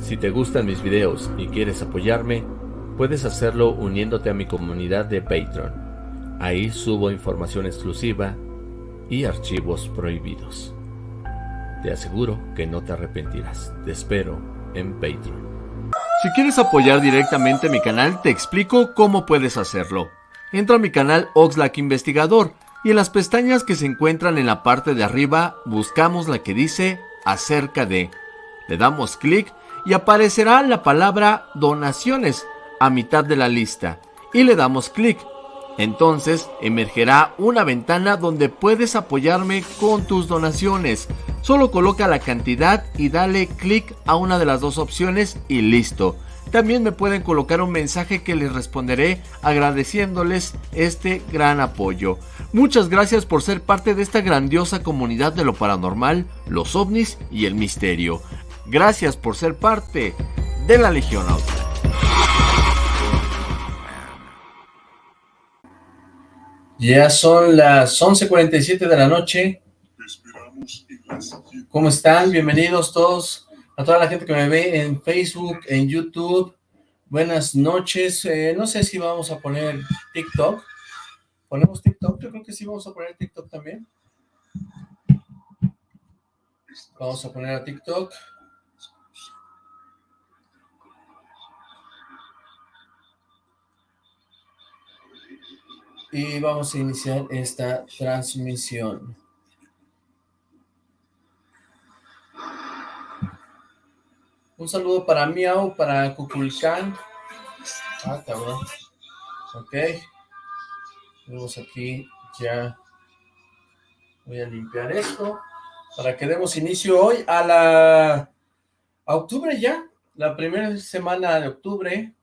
Si te gustan mis videos y quieres apoyarme, puedes hacerlo uniéndote a mi comunidad de Patreon. Ahí subo información exclusiva y archivos prohibidos. Te aseguro que no te arrepentirás. Te espero en Patreon. Si quieres apoyar directamente mi canal, te explico cómo puedes hacerlo. Entra a mi canal Oxlack Investigador y en las pestañas que se encuentran en la parte de arriba buscamos la que dice acerca de. Le damos clic y aparecerá la palabra donaciones a mitad de la lista y le damos clic. Entonces emergerá una ventana donde puedes apoyarme con tus donaciones. Solo coloca la cantidad y dale clic a una de las dos opciones y listo. También me pueden colocar un mensaje que les responderé agradeciéndoles este gran apoyo. Muchas gracias por ser parte de esta grandiosa comunidad de lo paranormal, los ovnis y el misterio. Gracias por ser parte de la Legión Auto. Ya son las 11.47 de la noche. ¿Cómo están? Bienvenidos todos a toda la gente que me ve en Facebook, en YouTube. Buenas noches. Eh, no sé si vamos a poner TikTok. ¿Ponemos TikTok? Yo creo que sí vamos a poner TikTok también. Vamos a poner a TikTok. Y vamos a iniciar esta transmisión. Un saludo para Miau, para Cuculcán. Ah, cabrón. Ok. Tenemos aquí ya. Voy a limpiar esto. Para que demos inicio hoy a la... A octubre ya. La primera semana de octubre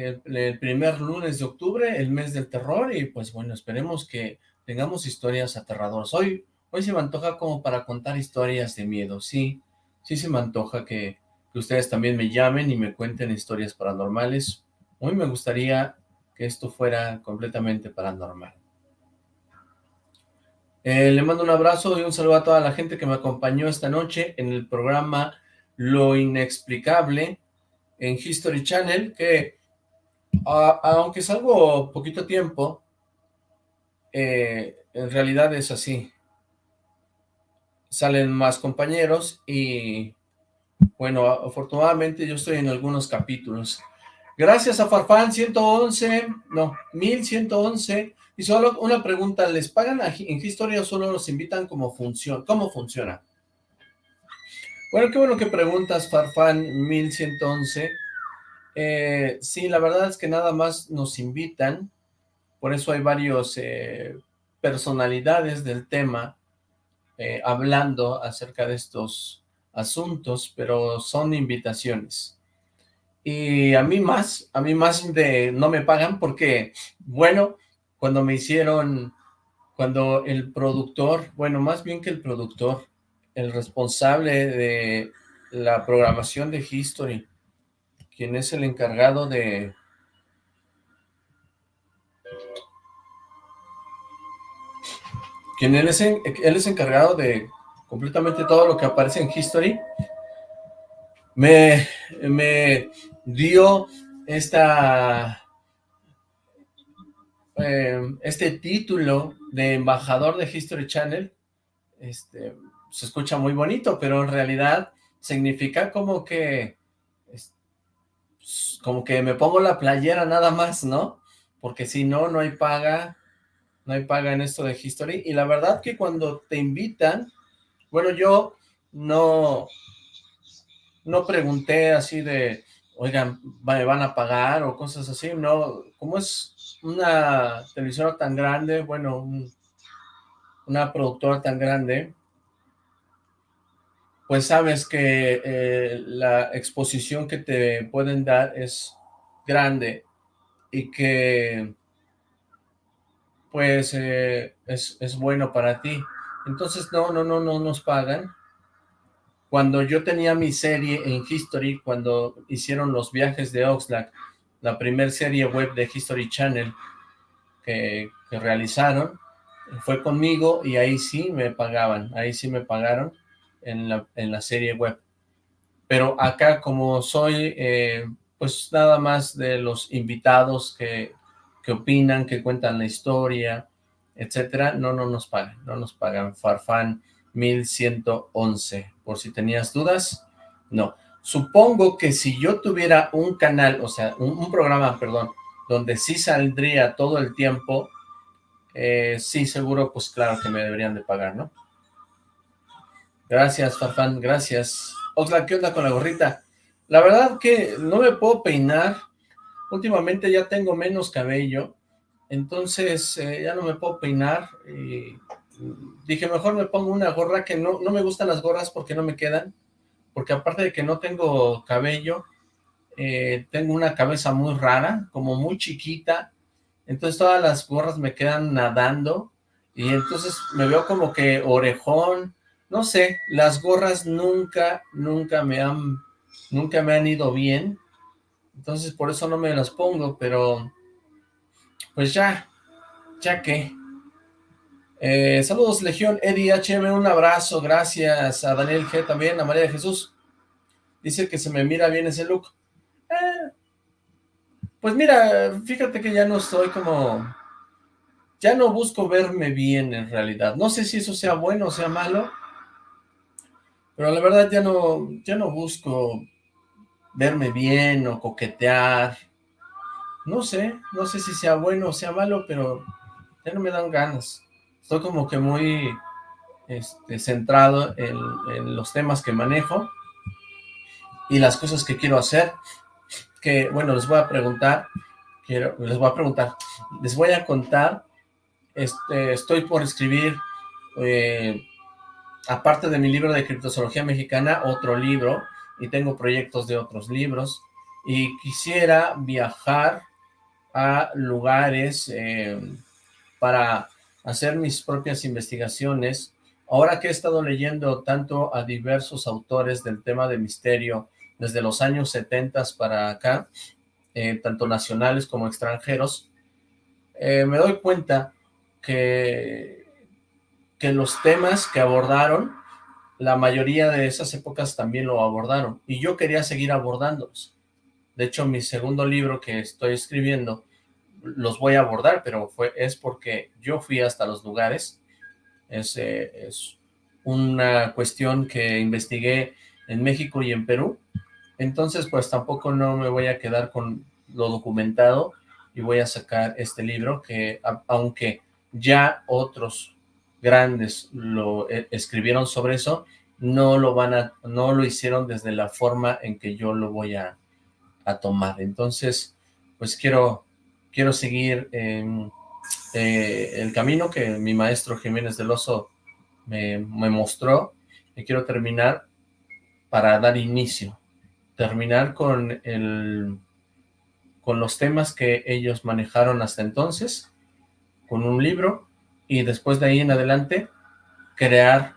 el, primer lunes de octubre, el mes del terror, y pues bueno, esperemos que tengamos historias aterradoras. Hoy, hoy se me antoja como para contar historias de miedo, sí, sí se me antoja que, ustedes también me llamen y me cuenten historias paranormales. Hoy me gustaría que esto fuera completamente paranormal. Eh, le mando un abrazo y un saludo a toda la gente que me acompañó esta noche en el programa Lo Inexplicable en History Channel, que aunque es algo poquito tiempo, eh, en realidad es así. Salen más compañeros y, bueno, afortunadamente yo estoy en algunos capítulos. Gracias a Farfán 111, no, 1111. Y solo una pregunta, ¿les pagan en historia o solo los invitan como función? ¿Cómo funciona? Bueno, qué bueno que preguntas, Farfán 1111. Eh, sí, la verdad es que nada más nos invitan, por eso hay varios eh, personalidades del tema eh, hablando acerca de estos asuntos, pero son invitaciones. Y a mí más, a mí más de no me pagan porque, bueno, cuando me hicieron, cuando el productor, bueno, más bien que el productor, el responsable de la programación de History, quien es el encargado de... Quien él es, él es encargado de completamente todo lo que aparece en History, me, me dio esta, eh, este título de embajador de History Channel, este, se escucha muy bonito, pero en realidad significa como que como que me pongo la playera nada más, ¿no? Porque si no, no hay paga, no hay paga en esto de History. Y la verdad que cuando te invitan, bueno, yo no, no pregunté así de, oigan, ¿me van a pagar o cosas así? No, como es una televisora tan grande, bueno, una productora tan grande, pues sabes que eh, la exposición que te pueden dar es grande y que pues eh, es, es, bueno para ti. Entonces no, no, no, no nos pagan. Cuando yo tenía mi serie en History, cuando hicieron los viajes de Oxlack, la primera serie web de History Channel que, que realizaron, fue conmigo y ahí sí me pagaban, ahí sí me pagaron en la, serie web. pero acá como soy, eh, pues nada más de los invitados que, que opinan, que cuentan la historia, etcétera, no, no nos pagan, no nos pagan. Farfán 1111, por si tenías dudas, no. Supongo que si yo tuviera un canal, o sea, un, programa, perdón, donde sí saldría todo el tiempo, eh, sí, seguro, pues claro que me deberían de pagar, ¿no? Gracias, Farfán, gracias. Oxla, ¿qué onda con la gorrita? La verdad que no me puedo peinar. Últimamente ya tengo menos cabello entonces eh, ya no me puedo peinar y dije mejor me pongo una gorra que no, no me gustan las gorras porque no me quedan, porque aparte de que no tengo cabello, eh, tengo una cabeza muy rara, como muy chiquita, entonces todas las gorras me quedan nadando y entonces me veo como que orejón, no sé, las gorras nunca, nunca me han, nunca me han ido bien, entonces por eso no me las pongo, pero pues ya, ya que. Eh, saludos Legión, Eddie HM, un abrazo, gracias a Daniel G también, a María de Jesús. Dice que se me mira bien ese look. Eh, pues mira, fíjate que ya no estoy como... Ya no busco verme bien en realidad. No sé si eso sea bueno o sea malo, pero la verdad ya no, ya no busco verme bien o coquetear no sé, no sé si sea bueno o sea malo, pero ya no me dan ganas. Estoy como que muy este, centrado en, los temas que manejo y las cosas que quiero hacer, que, bueno, les voy a preguntar, quiero, les voy a preguntar, les voy a contar, este, estoy por escribir, eh, aparte de mi libro de criptozoología mexicana, otro libro, y tengo proyectos de otros libros, y quisiera viajar a lugares eh, para hacer mis propias investigaciones. Ahora que he estado leyendo tanto a diversos autores del tema de misterio desde los años 70 para acá, eh, tanto nacionales como extranjeros, eh, me doy cuenta que, que los temas que abordaron, la mayoría de esas épocas también lo abordaron, y yo quería seguir abordándolos. De hecho, mi segundo libro que estoy escribiendo, los voy a abordar, pero fue es porque yo fui hasta los lugares. Es, eh, una cuestión que investigué en México y en Perú. Entonces, pues tampoco no me voy a quedar con lo documentado y voy a sacar este libro que, aunque ya otros grandes lo eh, escribieron sobre eso, no lo van a, no lo hicieron desde la forma en que yo lo voy a, tomar. Entonces, pues quiero, quiero seguir eh, el camino que mi maestro Jiménez del Oso me, mostró y quiero terminar para dar inicio, terminar con el con los temas que ellos manejaron hasta entonces, con un libro, y después de ahí en adelante, crear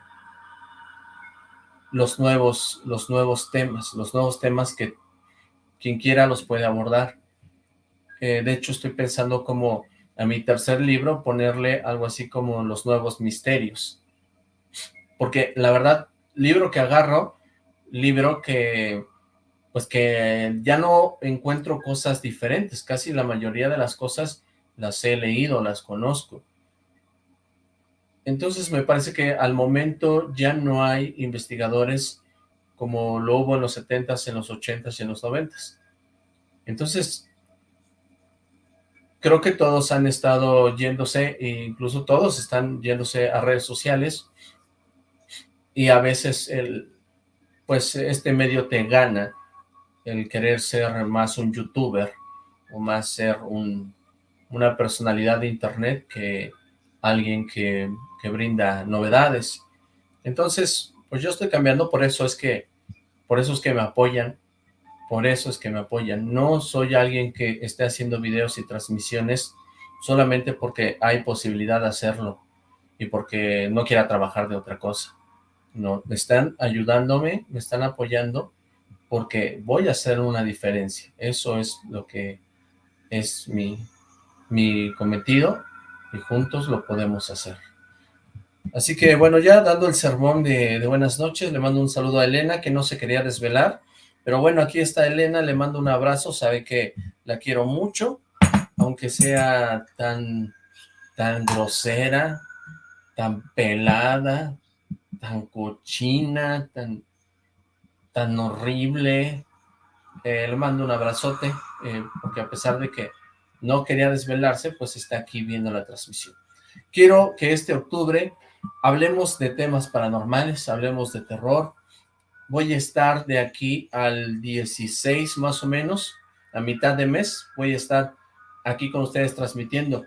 los nuevos, los nuevos temas, los nuevos temas que quien quiera los puede abordar. Eh, de hecho, estoy pensando como a mi tercer libro ponerle algo así como los nuevos misterios. Porque la verdad, libro que agarro, libro que pues que ya no encuentro cosas diferentes, casi la mayoría de las cosas las he leído, las conozco. Entonces me parece que al momento ya no hay investigadores como lo hubo en los 70s, en los 80s y en los 90s. Entonces, creo que todos han estado yéndose, e incluso todos están yéndose a redes sociales, y a veces el, pues este medio te gana el querer ser más un youtuber, o más ser un, una personalidad de internet que alguien que, que brinda novedades. Entonces, pues yo estoy cambiando, por eso es que por eso es que me apoyan, por eso es que me apoyan. No soy alguien que esté haciendo videos y transmisiones solamente porque hay posibilidad de hacerlo y porque no quiera trabajar de otra cosa. No, me están ayudándome, me están apoyando porque voy a hacer una diferencia. Eso es lo que es mi, mi cometido y juntos lo podemos hacer. Así que bueno, ya dando el sermón de, buenas noches, le mando un saludo a Elena, que no se quería desvelar, Pero bueno, aquí está Elena, le mando un abrazo, sabe que la quiero mucho, aunque sea tan, tan grosera, tan pelada, tan cochina, tan, tan horrible. Eh, le mando un abrazote, eh, porque a pesar de que no quería desvelarse, pues está aquí viendo la transmisión. Quiero que este octubre hablemos de temas paranormales, hablemos de terror, voy a estar de aquí al 16 más o menos, a mitad de mes, voy a estar aquí con ustedes transmitiendo.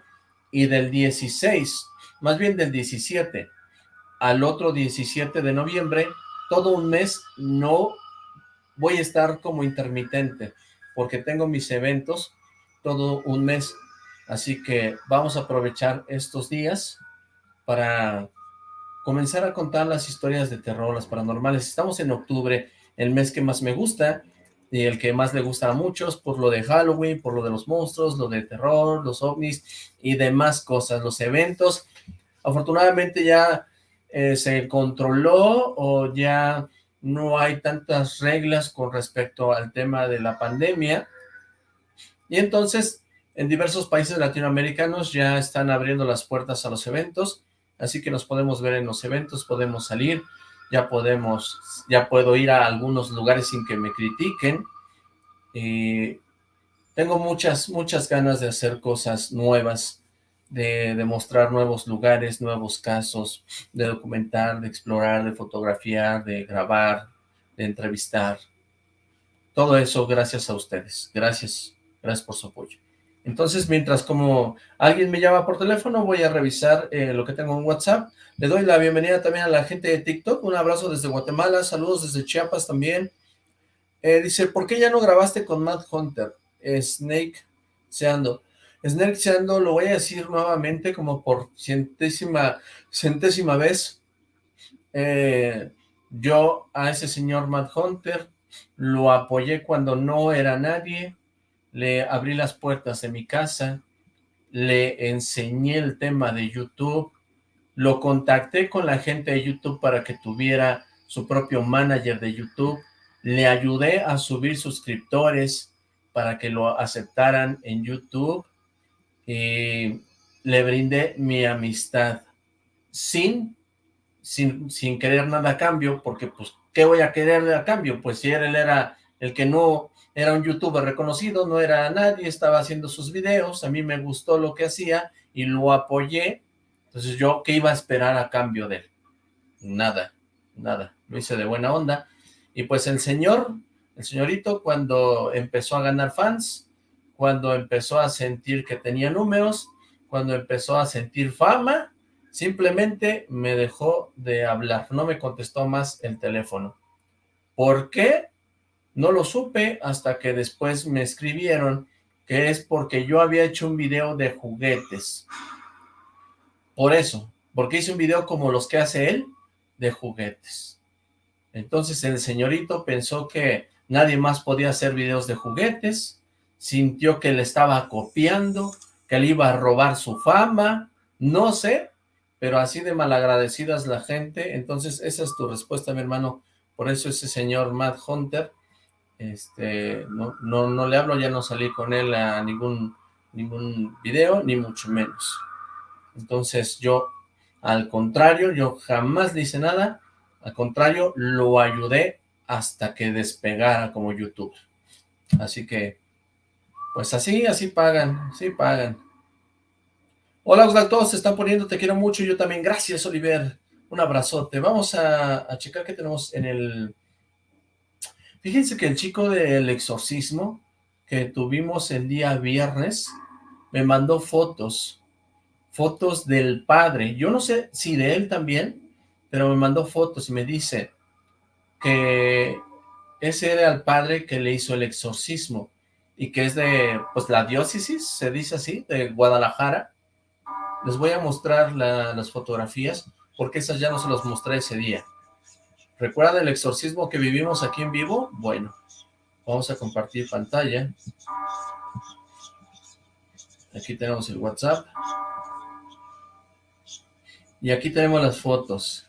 Y del 16, más bien del 17 al otro 17 de noviembre, todo un mes no voy a estar como intermitente, porque tengo mis eventos todo un mes. Así que vamos a aprovechar estos días para comenzar a contar las historias de terror, las paranormales. Estamos en octubre, el mes que más me gusta y el que más le gusta a muchos por lo de Halloween, por lo de los monstruos, lo de terror, los ovnis y demás cosas, los eventos. Afortunadamente ya eh, se controló o ya no hay tantas reglas con respecto al tema de la pandemia. Y entonces, en diversos países latinoamericanos ya están abriendo las puertas a los eventos así que nos podemos ver en los eventos, podemos salir, ya podemos, ya puedo ir a algunos lugares sin que me critiquen, y tengo muchas, muchas ganas de hacer cosas nuevas, de, de mostrar nuevos lugares, nuevos casos, de documentar, de explorar, de fotografiar, de grabar, de entrevistar, todo eso gracias a ustedes, gracias, gracias por su apoyo. Entonces, mientras como alguien me llama por teléfono, voy a revisar eh, lo que tengo en WhatsApp. Le doy la bienvenida también a la gente de TikTok. Un abrazo desde Guatemala, saludos desde Chiapas también. Eh, dice, ¿por qué ya no grabaste con Matt Hunter? Snake Seando. Snake Seando, lo voy a decir nuevamente como por centésima, centésima vez. Eh, yo a ese señor Matt Hunter lo apoyé cuando no era nadie, le abrí las puertas de mi casa, le enseñé el tema de YouTube, lo contacté con la gente de YouTube para que tuviera su propio manager de YouTube, le ayudé a subir suscriptores para que lo aceptaran en YouTube y le brindé mi amistad sin, sin, sin querer nada a cambio, porque pues, ¿qué voy a querer a cambio? Pues si él era el que no era un youtuber reconocido, no era nadie, estaba haciendo sus videos, a mí me gustó lo que hacía y lo apoyé, entonces yo, ¿qué iba a esperar a cambio de él? Nada, nada, lo hice de buena onda, y pues el señor, el señorito, cuando empezó a ganar fans, cuando empezó a sentir que tenía números, cuando empezó a sentir fama, simplemente me dejó de hablar, no me contestó más el teléfono. ¿Por qué? No lo supe hasta que después me escribieron que es porque yo había hecho un video de juguetes. Por eso, porque hice un video como los que hace él, de juguetes. Entonces el señorito pensó que nadie más podía hacer videos de juguetes, sintió que le estaba copiando, que le iba a robar su fama, no sé, pero así de malagradecida es la gente, entonces esa es tu respuesta, mi hermano, por eso ese señor Matt Hunter este, no, no, no le hablo, ya no salí con él a ningún, ningún video, ni mucho menos. Entonces yo, al contrario, yo jamás le hice nada, al contrario, lo ayudé hasta que despegara como youtuber. Así que, pues así, así pagan, así pagan. Hola, Osvaldo, todos se están poniendo, te quiero mucho, yo también. Gracias, Oliver. Un abrazote. Vamos a, a checar qué tenemos en el Fíjense que el chico del exorcismo que tuvimos el día viernes me mandó fotos, fotos del padre. Yo no sé si de él también, pero me mandó fotos y me dice que ese era el padre que le hizo el exorcismo y que es de, pues, la diócesis, se dice así, de Guadalajara. Les voy a mostrar las fotografías porque esas ya no se las mostré ese día. ¿Recuerdan el exorcismo que vivimos aquí en vivo? Bueno, vamos a compartir pantalla. Aquí tenemos el WhatsApp. Y aquí tenemos las fotos.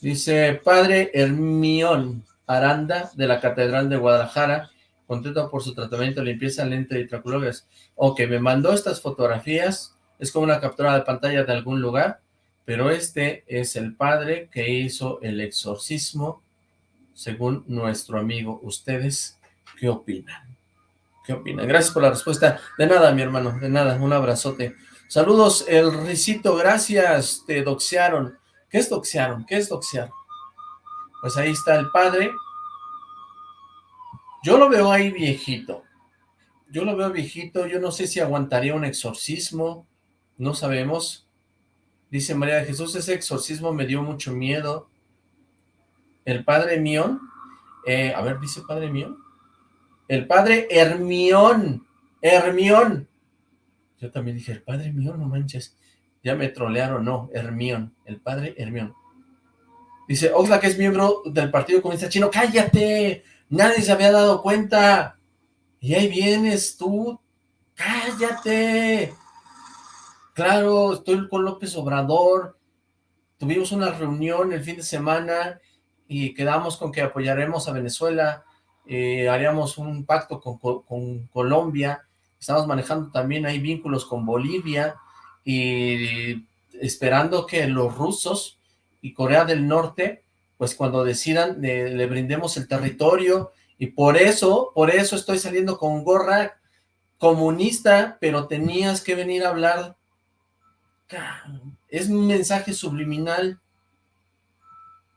Dice, Padre Hermión, Aranda de la Catedral de Guadalajara, contento por su tratamiento limpieza, lente y traculogas. Ok, me mandó estas fotografías, es como una captura de pantalla de algún lugar, pero este es el padre que hizo el exorcismo, según nuestro amigo. ¿Ustedes qué opinan? ¿Qué opinan? Gracias por la respuesta. De nada, mi hermano, de nada, un abrazote. Saludos, el Ricito, gracias, te doxearon. ¿Qué es doxearon? ¿Qué es doxear? Pues ahí está el padre. Yo lo veo ahí viejito. Yo lo veo viejito, yo no sé si aguantaría un exorcismo, no sabemos. Dice María de Jesús, ese exorcismo me dio mucho miedo. El padre Mión, eh, a ver, dice padre Mión. El padre Hermión, Hermión, yo también dije, el padre mío, no manches. Ya me trolearon, no, Hermión, el padre Hermión. Dice, Oxlack es miembro del Partido Comunista Chino. ¡Cállate! Nadie se había dado cuenta. Y ahí vienes tú. ¡Cállate! Claro, estoy con López Obrador. Tuvimos una reunión el fin de semana y quedamos con que apoyaremos a Venezuela. Eh, haríamos un pacto con, con Colombia estamos manejando también hay vínculos con Bolivia y esperando que los rusos y Corea del Norte, pues cuando decidan le, brindemos el territorio y por eso, por eso estoy saliendo con gorra comunista, pero tenías que venir a hablar, es un mensaje subliminal,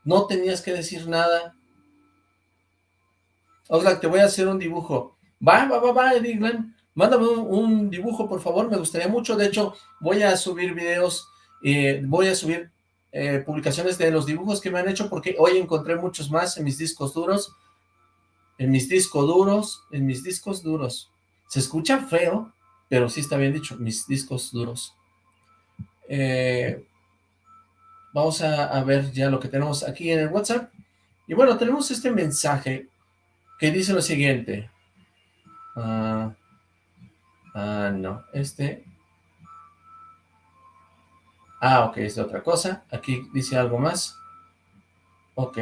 no tenías que decir nada. Oxlack, te voy a hacer un dibujo. Va, va, va, va, Eddie Mándame un, dibujo, por favor, me gustaría mucho. De hecho, voy a subir videos, eh, voy a subir eh, publicaciones de los dibujos que me han hecho, porque hoy encontré muchos más en mis discos duros, en mis discos duros, en mis discos duros. Se escucha feo, pero sí está bien dicho, mis discos duros. Eh, vamos a, ver ya lo que tenemos aquí en el WhatsApp. Y bueno, tenemos este mensaje que dice lo siguiente. Ah... Ah, no, este... Ah, ok, es de otra cosa. Aquí dice algo más. Ok.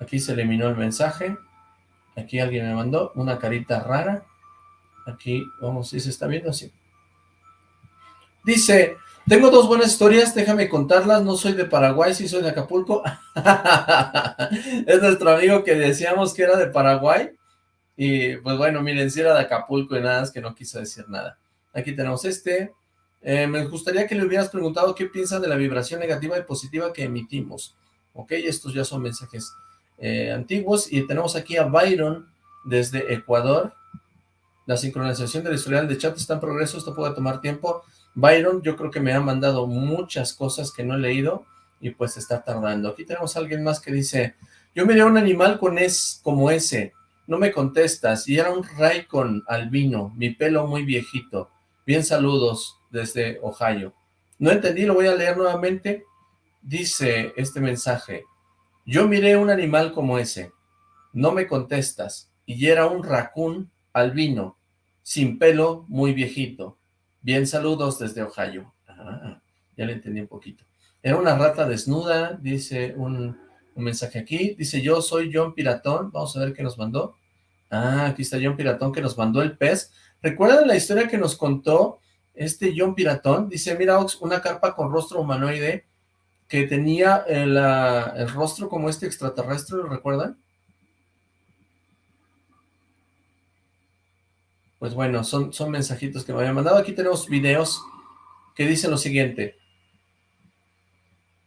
Aquí se eliminó el mensaje. Aquí alguien me mandó una carita rara. Aquí, vamos, si se está viendo así. Dice, tengo dos buenas historias, déjame contarlas, no soy de Paraguay, sí soy de Acapulco. es nuestro amigo que decíamos que era de Paraguay. Y pues bueno, miren, si era de Acapulco y nada, es que no quiso decir nada. Aquí tenemos este. Eh, me gustaría que le hubieras preguntado qué piensa de la vibración negativa y positiva que emitimos. Ok, estos ya son mensajes eh, antiguos. Y tenemos aquí a Byron desde Ecuador. La sincronización del historial de chat está en progreso, esto puede tomar tiempo. Byron, yo creo que me ha mandado muchas cosas que no he leído y pues está tardando. Aquí tenemos a alguien más que dice, yo miré un animal con es como ese, no me contestas, y era un con albino, mi pelo muy viejito. Bien saludos desde Ohio. No entendí, lo voy a leer nuevamente. Dice este mensaje, yo miré un animal como ese, no me contestas, y era un raccoon albino, sin pelo, muy viejito. Bien saludos desde Ohio. Ah, ya le entendí un poquito. Era una rata desnuda, dice un, mensaje aquí. Dice, yo soy John Piratón. Vamos a ver qué nos mandó. Ah, aquí está John Piratón que nos mandó el pez. ¿Recuerdan la historia que nos contó este John Piratón? Dice, mira, Ox, una carpa con rostro humanoide que tenía el, el rostro como este extraterrestre, ¿lo recuerdan? Pues bueno, son, son mensajitos que me habían mandado. Aquí tenemos videos que dicen lo siguiente.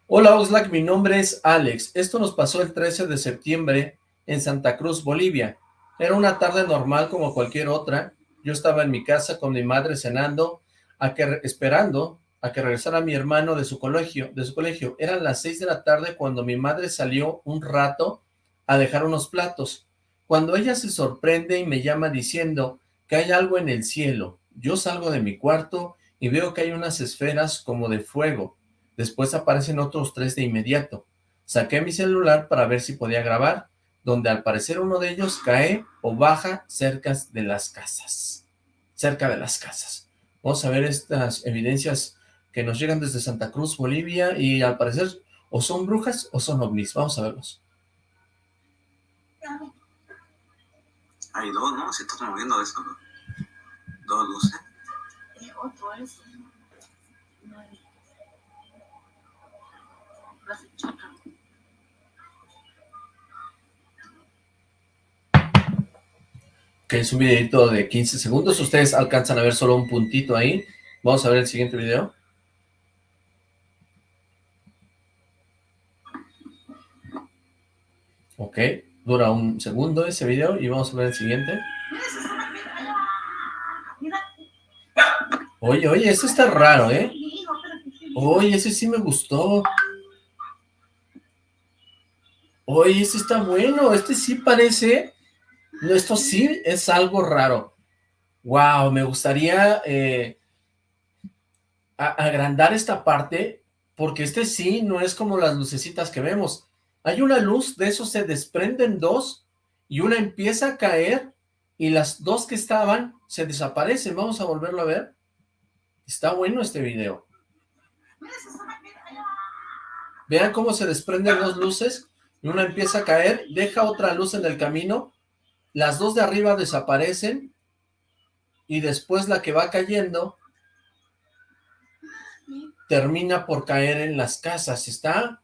Hola Oxlack, mi nombre es Alex. Esto nos pasó el 13 de septiembre en Santa Cruz, Bolivia. Era una tarde normal como cualquier otra. Yo estaba en mi casa con mi madre cenando, a que, esperando a que regresara mi hermano de su colegio. De su colegio. Eran las seis de la tarde cuando mi madre salió un rato a dejar unos platos. Cuando ella se sorprende y me llama diciendo que hay algo en el cielo, yo salgo de mi cuarto y veo que hay unas esferas como de fuego. Después aparecen otros tres de inmediato. Saqué mi celular para ver si podía grabar donde al parecer uno de ellos cae o baja cerca de las casas, cerca de las casas. Vamos a ver estas evidencias que nos llegan desde Santa Cruz, Bolivia, y al parecer o son brujas o son ovnis. Vamos a verlos. Hay dos, ¿no? Se está moviendo eso, ¿no? Dos luces. otro eso. Que es un videito de 15 segundos. Ustedes alcanzan a ver solo un puntito ahí. Vamos a ver el siguiente video. Ok, dura un segundo ese video y vamos a ver el siguiente. Oye, oye, este está raro, ¿eh? Oye, ese sí me gustó. Oye, este está bueno, este sí parece... esto sí es algo raro. Wow, me gustaría eh, agrandar esta parte, porque este sí no es como las lucecitas que vemos. Hay una luz, de eso se desprenden dos, y una empieza a caer, y las dos que estaban se desaparecen. Vamos a volverlo a ver. Está bueno este video. Vean cómo se desprenden dos luces, y una empieza a caer, deja otra luz en el camino, las dos de arriba desaparecen, y después la que va cayendo termina por caer en las casas. Está,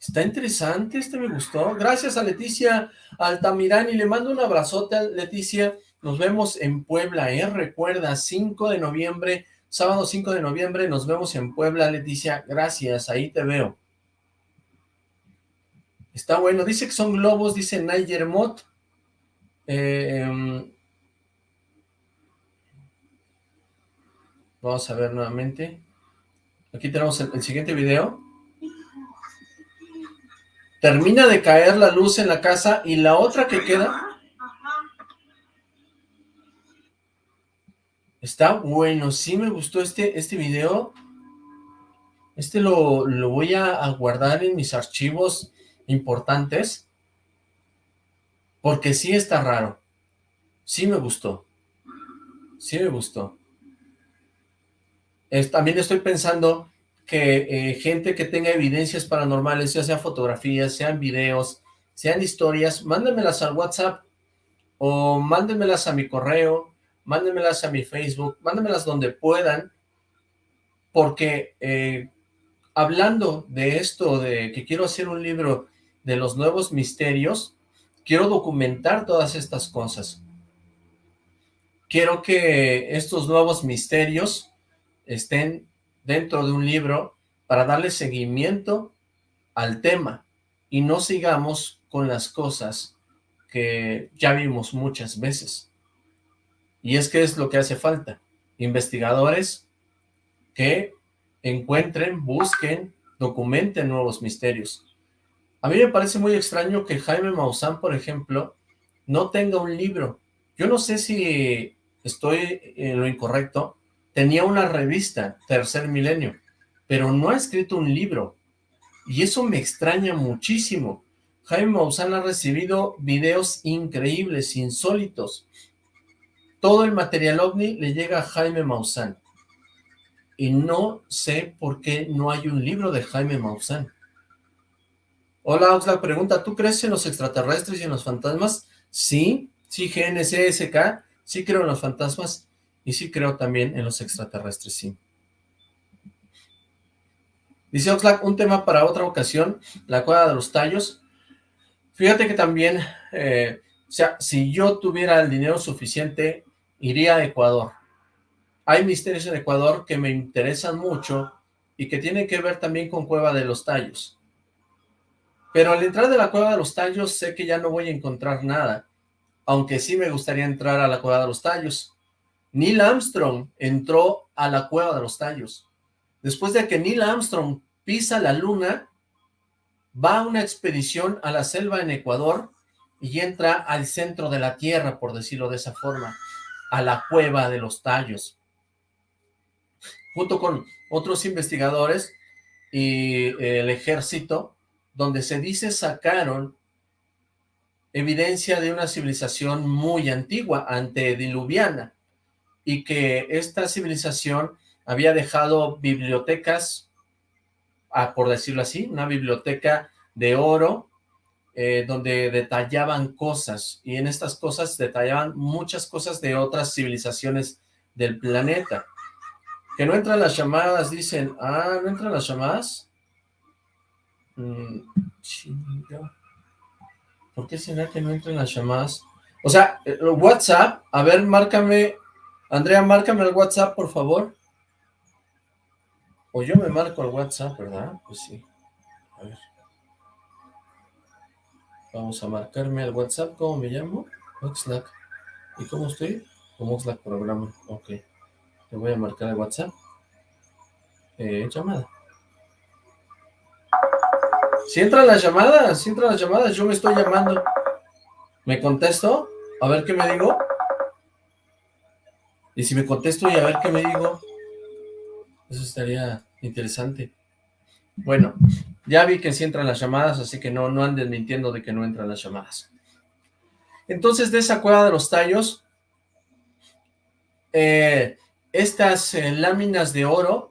está interesante, este me gustó. Gracias a Leticia Altamirani, le mando un abrazote a Leticia. Nos vemos en Puebla, ¿eh? Recuerda, 5 de noviembre, sábado 5 de noviembre, nos vemos en Puebla, Leticia. Gracias, ahí te veo. Está bueno, dice que son globos, dice Niger Mott. Em, vamos a ver nuevamente. Aquí tenemos el, siguiente video. Termina de caer la luz en la casa y la otra que queda... Está bueno, sí me gustó este, este video. Este lo, lo voy a, guardar en mis archivos importantes. Porque sí está raro. Sí me gustó. Sí me gustó también estoy pensando que eh, gente que tenga evidencias paranormales, ya sea fotografías, sean videos, sean historias, mándenmelas al WhatsApp o mándenmelas a mi correo, mándenmelas a mi Facebook, mándenmelas donde puedan, porque eh, hablando de esto, de que quiero hacer un libro de los nuevos misterios, quiero documentar todas estas cosas. Quiero que estos nuevos misterios estén dentro de un libro para darle seguimiento al tema y no sigamos con las cosas que ya vimos muchas veces. Y es que es lo que hace falta. Investigadores que encuentren, busquen, documenten nuevos misterios. A mí me parece muy extraño que Jaime Maussan, por ejemplo, no tenga un libro. Yo no sé si estoy en lo incorrecto, tenía una revista, Tercer Milenio, pero no ha escrito un libro, y eso me extraña muchísimo. Jaime Maussan ha recibido videos increíbles, insólitos. Todo el material OVNI le llega a Jaime Maussan. Y no sé por qué no hay un libro de Jaime Maussan. Hola, Oxlack pregunta, ¿tú crees en los extraterrestres y en los fantasmas? Sí, sí, GNCSK, sí creo en los fantasmas y sí creo también en los extraterrestres, sí. Dice Oxlack, un tema para otra ocasión, la cueva de los tallos. Fíjate que también, eh, o sea, si yo tuviera el dinero suficiente, iría a Ecuador. Hay misterios en Ecuador que me interesan mucho y que tienen que ver también con Cueva de los Tallos. Pero al entrar de la Cueva de los Tallos sé que ya no voy a encontrar nada, aunque sí me gustaría entrar a la Cueva de los Tallos. Neil Armstrong entró a la Cueva de los Tallos. Después de que Neil Armstrong pisa la luna, va a una expedición a la selva en Ecuador y entra al centro de la Tierra, por decirlo de esa forma, a la Cueva de los Tallos. Junto con otros investigadores y el ejército, donde se dice sacaron evidencia de una civilización muy antigua, antediluviana y que esta civilización había dejado bibliotecas, ah, por decirlo así, una biblioteca de oro, eh, donde detallaban cosas, y en estas cosas detallaban muchas cosas de otras civilizaciones del planeta. Que no entran las llamadas, dicen, ah, ¿no entran las llamadas? Mm, ¿Por qué será que no entran las llamadas? O sea, eh, WhatsApp, a ver, márcame, Andrea, márcame el WhatsApp, por favor. O yo me marco el WhatsApp, ¿verdad? Pues sí. Vamos a marcarme el WhatsApp. ¿Cómo me llamo? Oxlack. ¿Y cómo estoy? Como Oxlack Programa. Ok. Le voy a marcar el WhatsApp. Eh, llamada. Si entran las llamadas, si entran las llamadas, yo me estoy llamando. ¿Me contesto? A ver qué me digo. Y si me contesto y a ver qué me digo. Eso estaría interesante. Bueno, ya vi que sí entran las llamadas, así que no, no anden mintiendo de que no entran las llamadas. Entonces, de esa cueva de los tallos, eh, estas eh, láminas de oro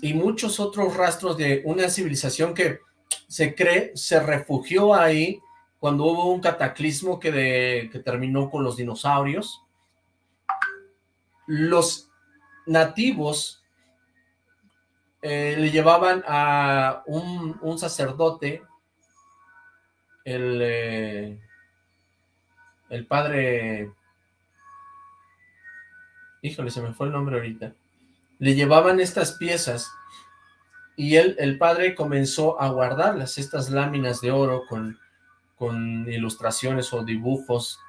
y muchos otros rastros de una civilización que se cree se refugió ahí cuando hubo un cataclismo que, que terminó con los dinosaurios. Los nativos eh, le llevaban a un, sacerdote, el, eh, el padre, híjole, se me fue el nombre ahorita, le llevaban estas piezas y él, el padre comenzó a guardarlas, estas láminas de oro con, con ilustraciones o dibujos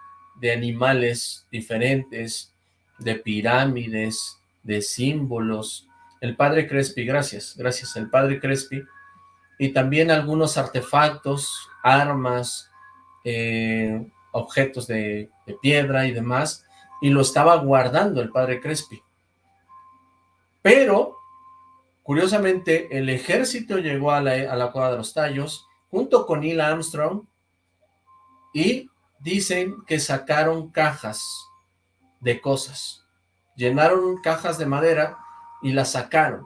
de animales diferentes, de pirámides, de símbolos, el padre Crespi, gracias, gracias, el padre Crespi, y también algunos artefactos, armas, eh, objetos de, piedra y demás, y lo estaba guardando el padre Crespi. Pero, curiosamente, el ejército llegó a la, a la Cueva de los Tallos, junto con Neil Armstrong, y dicen que sacaron cajas de cosas. Llenaron cajas de madera y las sacaron.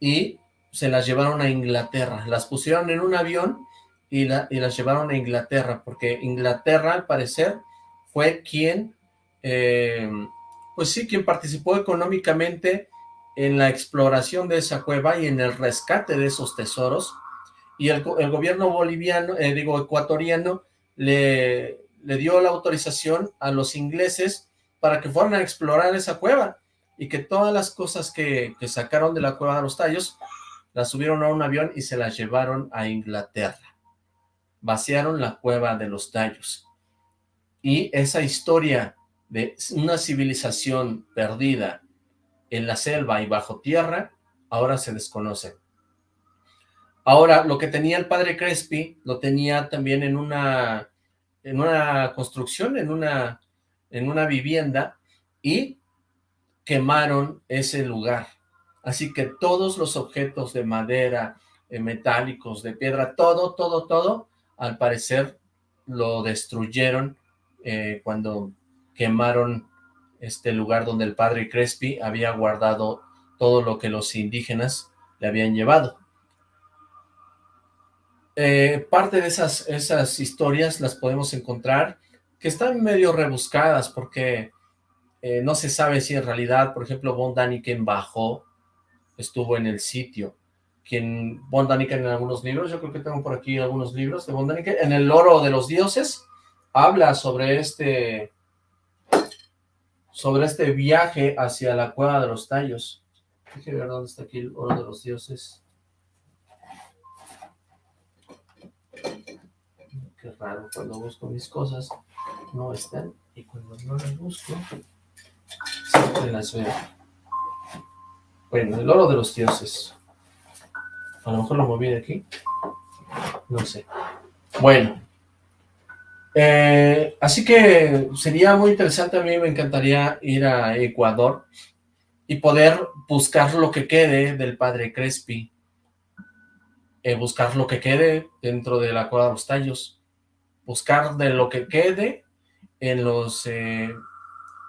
Y se las llevaron a Inglaterra, las pusieron en un avión y, la, y las llevaron a Inglaterra, porque Inglaterra al parecer fue quien, eh, pues sí, quien participó económicamente en la exploración de esa cueva y en el rescate de esos tesoros, y el, gobierno boliviano, eh, digo, ecuatoriano, le, le dio la autorización a los ingleses para que fueran a explorar esa cueva, y que todas las cosas que, sacaron de la cueva de los tallos las subieron a un avión y se las llevaron a Inglaterra. Vaciaron la cueva de los tallos. Y esa historia de una civilización perdida en la selva y bajo tierra, ahora se desconoce. Ahora, lo que tenía el padre Crespi, lo tenía también en una, en una construcción, en una, en una vivienda, y quemaron ese lugar. Así que todos los objetos de madera, eh, metálicos, de piedra, todo, todo, todo, al parecer lo destruyeron eh, cuando quemaron este lugar donde el padre Crespi había guardado todo lo que los indígenas le habían llevado. Eh, parte de esas, esas historias las podemos encontrar que están medio rebuscadas porque eh, no se sabe si en realidad, por ejemplo, Von Daniken bajó, estuvo en el sitio. Quien, Von Daniken en algunos libros, yo creo que tengo por aquí algunos libros de Von Daniken, en el Oro de los Dioses, habla sobre este, sobre este viaje hacia la Cueva de los Tallos. Déjeme ver dónde está aquí el Oro de los Dioses. Qué raro, cuando busco mis cosas no están, y cuando no las busco, bueno, el oro de los dioses. A lo mejor lo moví de aquí. No sé. Bueno. Eh, así que sería muy interesante, a mí me encantaría ir a Ecuador y poder buscar lo que quede del padre Crespi, eh, buscar lo que quede dentro de la cueva de los tallos, buscar de lo que quede en los eh,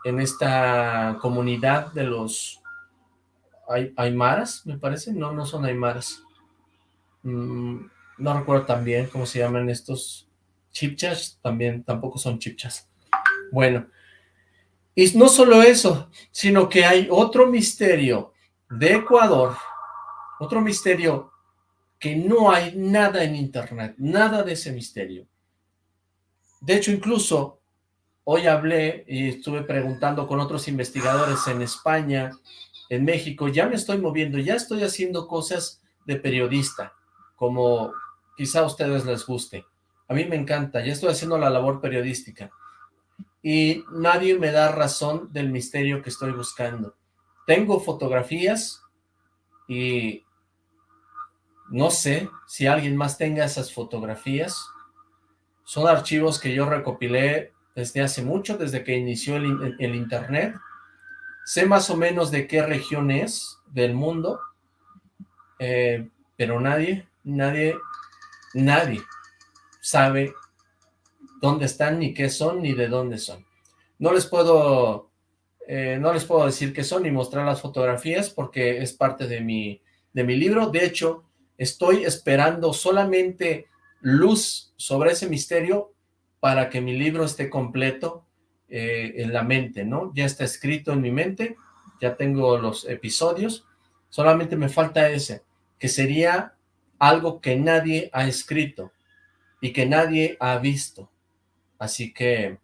en esta comunidad de los Aymaras, me parece, no, no son Aymaras. Mm, no recuerdo también cómo se llaman estos chipchas también tampoco son chipchas. Bueno, y no solo eso, sino que hay otro misterio de Ecuador, otro misterio que no hay nada en internet, nada de ese misterio. De hecho, incluso hoy hablé y estuve preguntando con otros investigadores en España, en México, ya me estoy moviendo, ya estoy haciendo cosas de periodista, como quizá a ustedes les guste. A mí me encanta, ya estoy haciendo la labor periodística y nadie me da razón del misterio que estoy buscando. Tengo fotografías y no sé si alguien más tenga esas fotografías. Son archivos que yo recopilé desde hace mucho, desde que inició el, internet. Sé más o menos de qué región es del mundo, eh, pero nadie, nadie, nadie sabe dónde están, ni qué son, ni de dónde son. No les puedo, eh, no les puedo decir qué son, ni mostrar las fotografías, porque es parte de mi, de mi libro. De hecho, estoy esperando solamente luz sobre ese misterio para que mi libro esté completo eh, en la mente, ¿no? Ya está escrito en mi mente, ya tengo los episodios, solamente me falta ese, que sería algo que nadie ha escrito y que nadie ha visto. Así que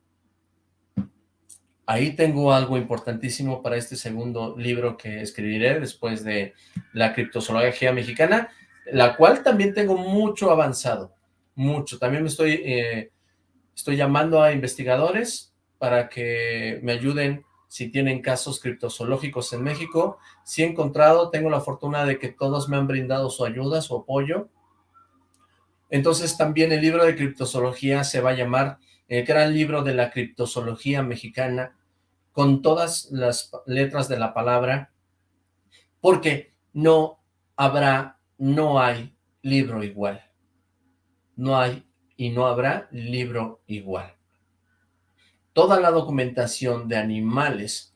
ahí tengo algo importantísimo para este segundo libro que escribiré después de la criptozoología mexicana, la cual también tengo mucho avanzado, mucho. También me estoy, eh, estoy llamando a investigadores para que me ayuden si tienen casos criptozoológicos en México. Si he encontrado, tengo la fortuna de que todos me han brindado su ayuda, su apoyo. Entonces también el libro de criptozoología se va a llamar el gran libro de la criptozoología mexicana, con todas las letras de la palabra, porque no habrá, no hay libro igual. No hay y no habrá libro igual. Toda la documentación de animales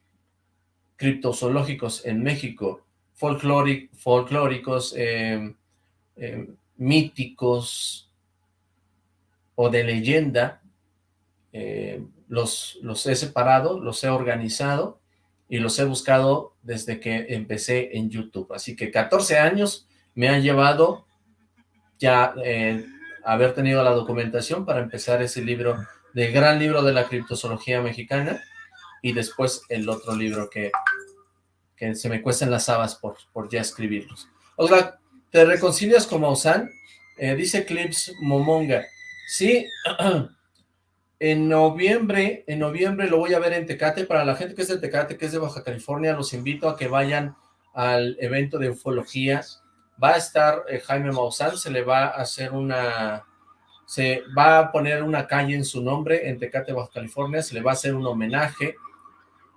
criptozoológicos en México, folclóricos, eh, eh, míticos o de leyenda, eh, los, los he separado, los he organizado y los he buscado desde que empecé en YouTube. Así que 14 años me han llevado ya haber tenido la documentación para empezar ese libro, del gran libro de la criptozoología mexicana y después el otro libro que, que se me cuestan las habas por, por ya escribirlos. Otra, ¿te reconcilias con Maussan? Eh, dice Clips Momonga. Sí, En noviembre, en noviembre lo voy a ver en Tecate. Para la gente que es de Tecate, que es de Baja California, los invito a que vayan al evento de ufología. Va a estar eh, Jaime Maussan, se le va a hacer una... Se va a poner una calle en su nombre en Tecate, Baja California, se le va a hacer un homenaje.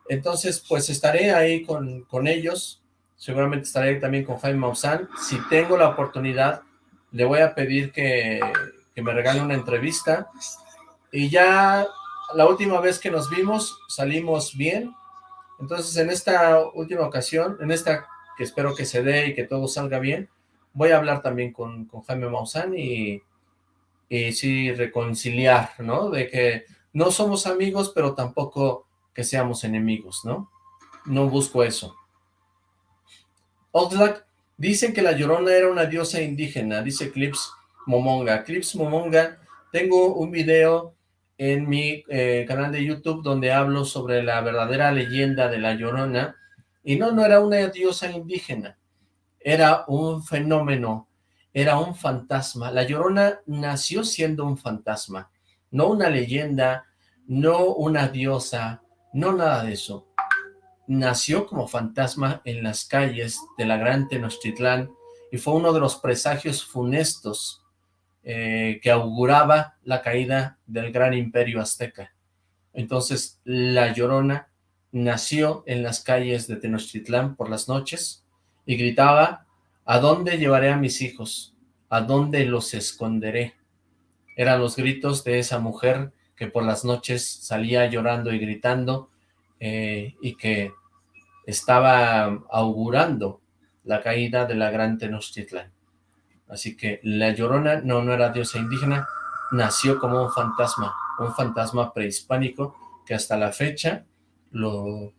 Entonces, pues estaré ahí con, con ellos. Seguramente estaré también con Jaime Maussan. Si tengo la oportunidad, le voy a pedir que, que me regale una entrevista y ya la última vez que nos vimos salimos bien, entonces en esta última ocasión, en esta que espero que se dé y que todo salga bien, voy a hablar también con, Jaime Maussan y, y sí reconciliar, ¿no? De que no somos amigos, pero tampoco que seamos enemigos, ¿no? No busco eso. Oxlack, dicen que la Llorona era una diosa indígena, dice Clips Momonga. Clips Momonga, tengo un video en mi eh, canal de YouTube donde hablo sobre la verdadera leyenda de La Llorona, y no, no era una diosa indígena, era un fenómeno, era un fantasma. La Llorona nació siendo un fantasma, no una leyenda, no una diosa, no nada de eso. Nació como fantasma en las calles de la Gran Tenochtitlán y fue uno de los presagios funestos eh, que auguraba la caída del gran imperio azteca. Entonces, la Llorona nació en las calles de Tenochtitlán por las noches y gritaba, ¿a dónde llevaré a mis hijos? ¿A dónde los esconderé? Eran los gritos de esa mujer que por las noches salía llorando y gritando eh, y que estaba augurando la caída de la gran Tenochtitlán. Así que la Llorona no, no era diosa indígena, nació como un fantasma, un fantasma prehispánico que hasta la fecha lo,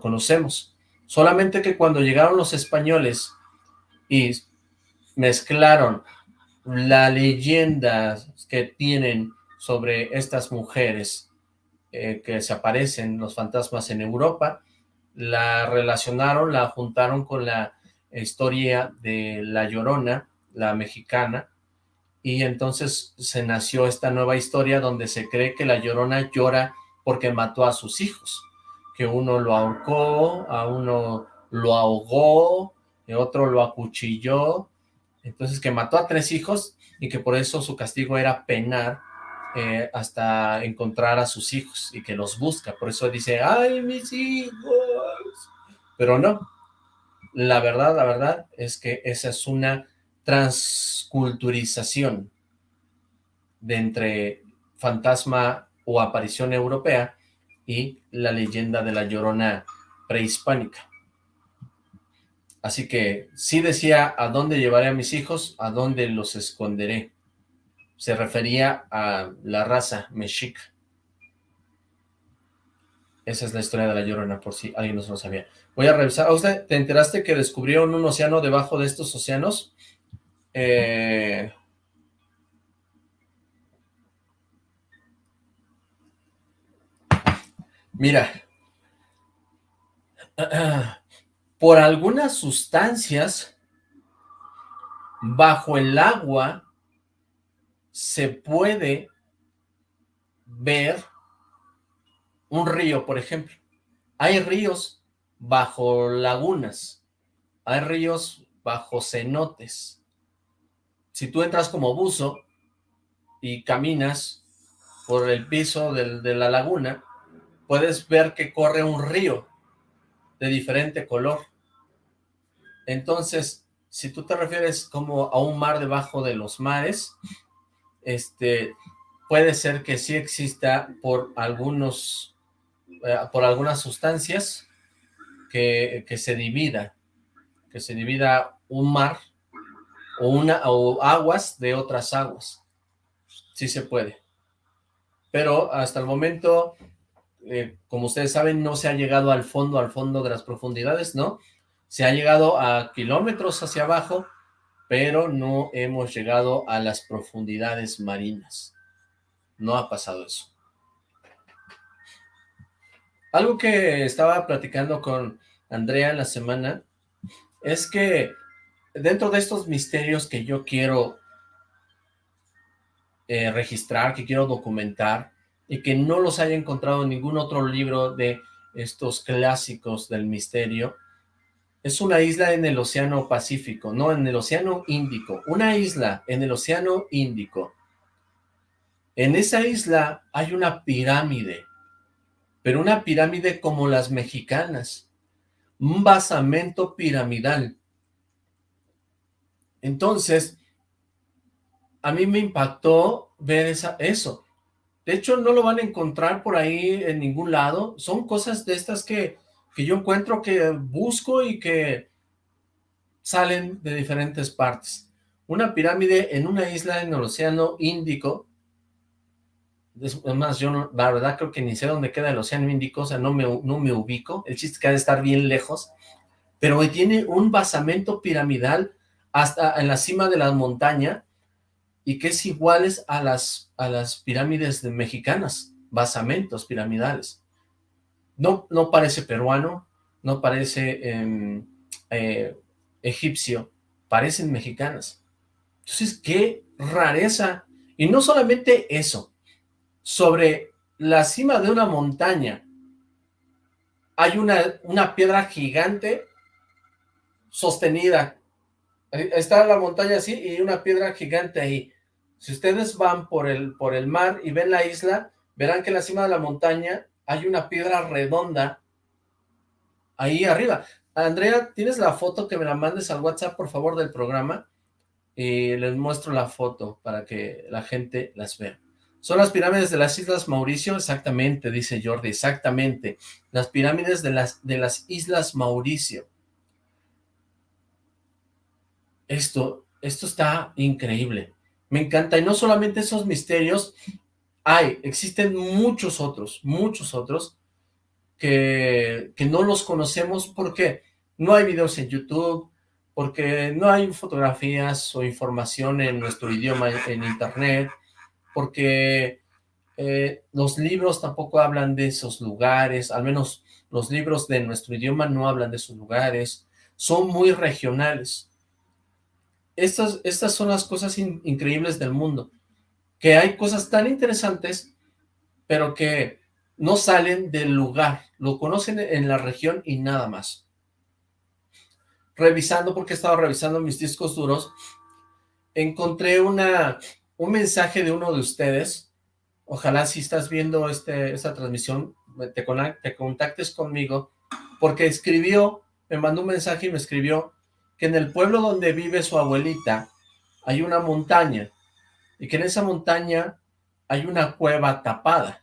conocemos. Solamente que cuando llegaron los españoles y mezclaron la leyenda que tienen sobre estas mujeres eh, que se aparecen, los fantasmas en Europa, la relacionaron, la juntaron con la historia de La Llorona, la mexicana, y entonces se nació esta nueva historia donde se cree que La Llorona llora porque mató a sus hijos, que uno lo ahorcó, a uno lo ahogó, y otro lo acuchilló, entonces que mató a tres hijos y que por eso su castigo era penar eh, hasta encontrar a sus hijos y que los busca, por eso dice, ¡ay, mis hijos! Pero no, la verdad, la verdad es que esa es una transculturización de entre fantasma o aparición europea y la leyenda de la Llorona prehispánica. Así que sí decía, ¿a dónde llevaré a mis hijos? ¿A dónde los esconderé? Se refería a la raza mexica. Esa es la historia de la Llorona, por si alguien no lo sabía. Voy a revisar. ¿Usted te enteraste que descubrieron un océano debajo de estos océanos? Eh... Mira, por algunas sustancias bajo el agua se puede ver un río, por ejemplo. Hay ríos bajo lagunas, hay ríos bajo cenotes. Si tú entras como buzo y caminas por el piso de la laguna, puedes ver que corre un río de diferente color. Entonces, si tú te refieres como a un mar debajo de los mares, este, puede ser que sí exista por algunos, eh, por algunas sustancias que, que, se divida, que se divida un mar o, una, o aguas de otras aguas. Sí se puede. Pero hasta el momento, eh, como ustedes saben, no se ha llegado al fondo, al fondo de las profundidades, ¿no? Se ha llegado a kilómetros hacia abajo, pero no hemos llegado a las profundidades marinas. No ha pasado eso. Algo que estaba platicando con Andrea en la semana es que dentro de estos misterios que yo quiero eh, registrar, que quiero documentar, y que no los haya encontrado en ningún otro libro de estos clásicos del misterio, es una isla en el Océano Pacífico, no, en el Océano Índico. Una isla en el Océano Índico. En esa isla hay una pirámide, pero una pirámide como las mexicanas. Un basamento piramidal. Entonces, a mí me impactó ver esa, eso. De hecho, no lo van a encontrar por ahí en ningún lado. Son cosas de estas que que yo encuentro que busco y que salen de diferentes partes. Una pirámide en una isla en el océano Índico, es yo la verdad creo que ni sé dónde queda el océano Índico, o sea, no me, no me ubico, el chiste que ha de estar bien lejos, pero tiene un basamento piramidal hasta en la cima de la montaña, y que es iguales a las, a las pirámides mexicanas, basamentos piramidales. No, no parece peruano, no parece em, eh, egipcio, parecen mexicanas. Entonces, qué rareza. Y no solamente eso, sobre la cima de una montaña hay una, una piedra gigante sostenida. Está la montaña así y una piedra gigante ahí. Si ustedes van por el, por el mar y ven la isla, verán que en la cima de la montaña hay una piedra redonda ahí arriba. Andrea, ¿tienes la foto que me la mandes al WhatsApp, por favor, del programa? Y les muestro la foto para que la gente las vea. Son las pirámides de las Islas Mauricio, exactamente, dice Jordi, exactamente. Las pirámides de las, de las Islas Mauricio. Esto, esto está increíble. Me encanta, y no solamente esos misterios, hay, existen muchos otros, muchos otros, que, que no los conocemos porque no hay videos en YouTube, porque no hay fotografías o información en nuestro idioma en internet, porque eh, los libros tampoco hablan de esos lugares, al menos los libros de nuestro idioma no hablan de esos lugares, son muy regionales. Estas, estas son las cosas increíbles del mundo, que hay cosas tan interesantes, pero que no salen del lugar, lo conocen en la región y nada más. Revisando, porque he estado revisando mis discos duros, encontré una, un mensaje de uno de ustedes, ojalá si estás viendo este, esta transmisión, te, te contactes conmigo, porque escribió, me mandó un mensaje y me escribió que en el pueblo donde vive su abuelita hay una montaña, y que en esa montaña hay una cueva tapada.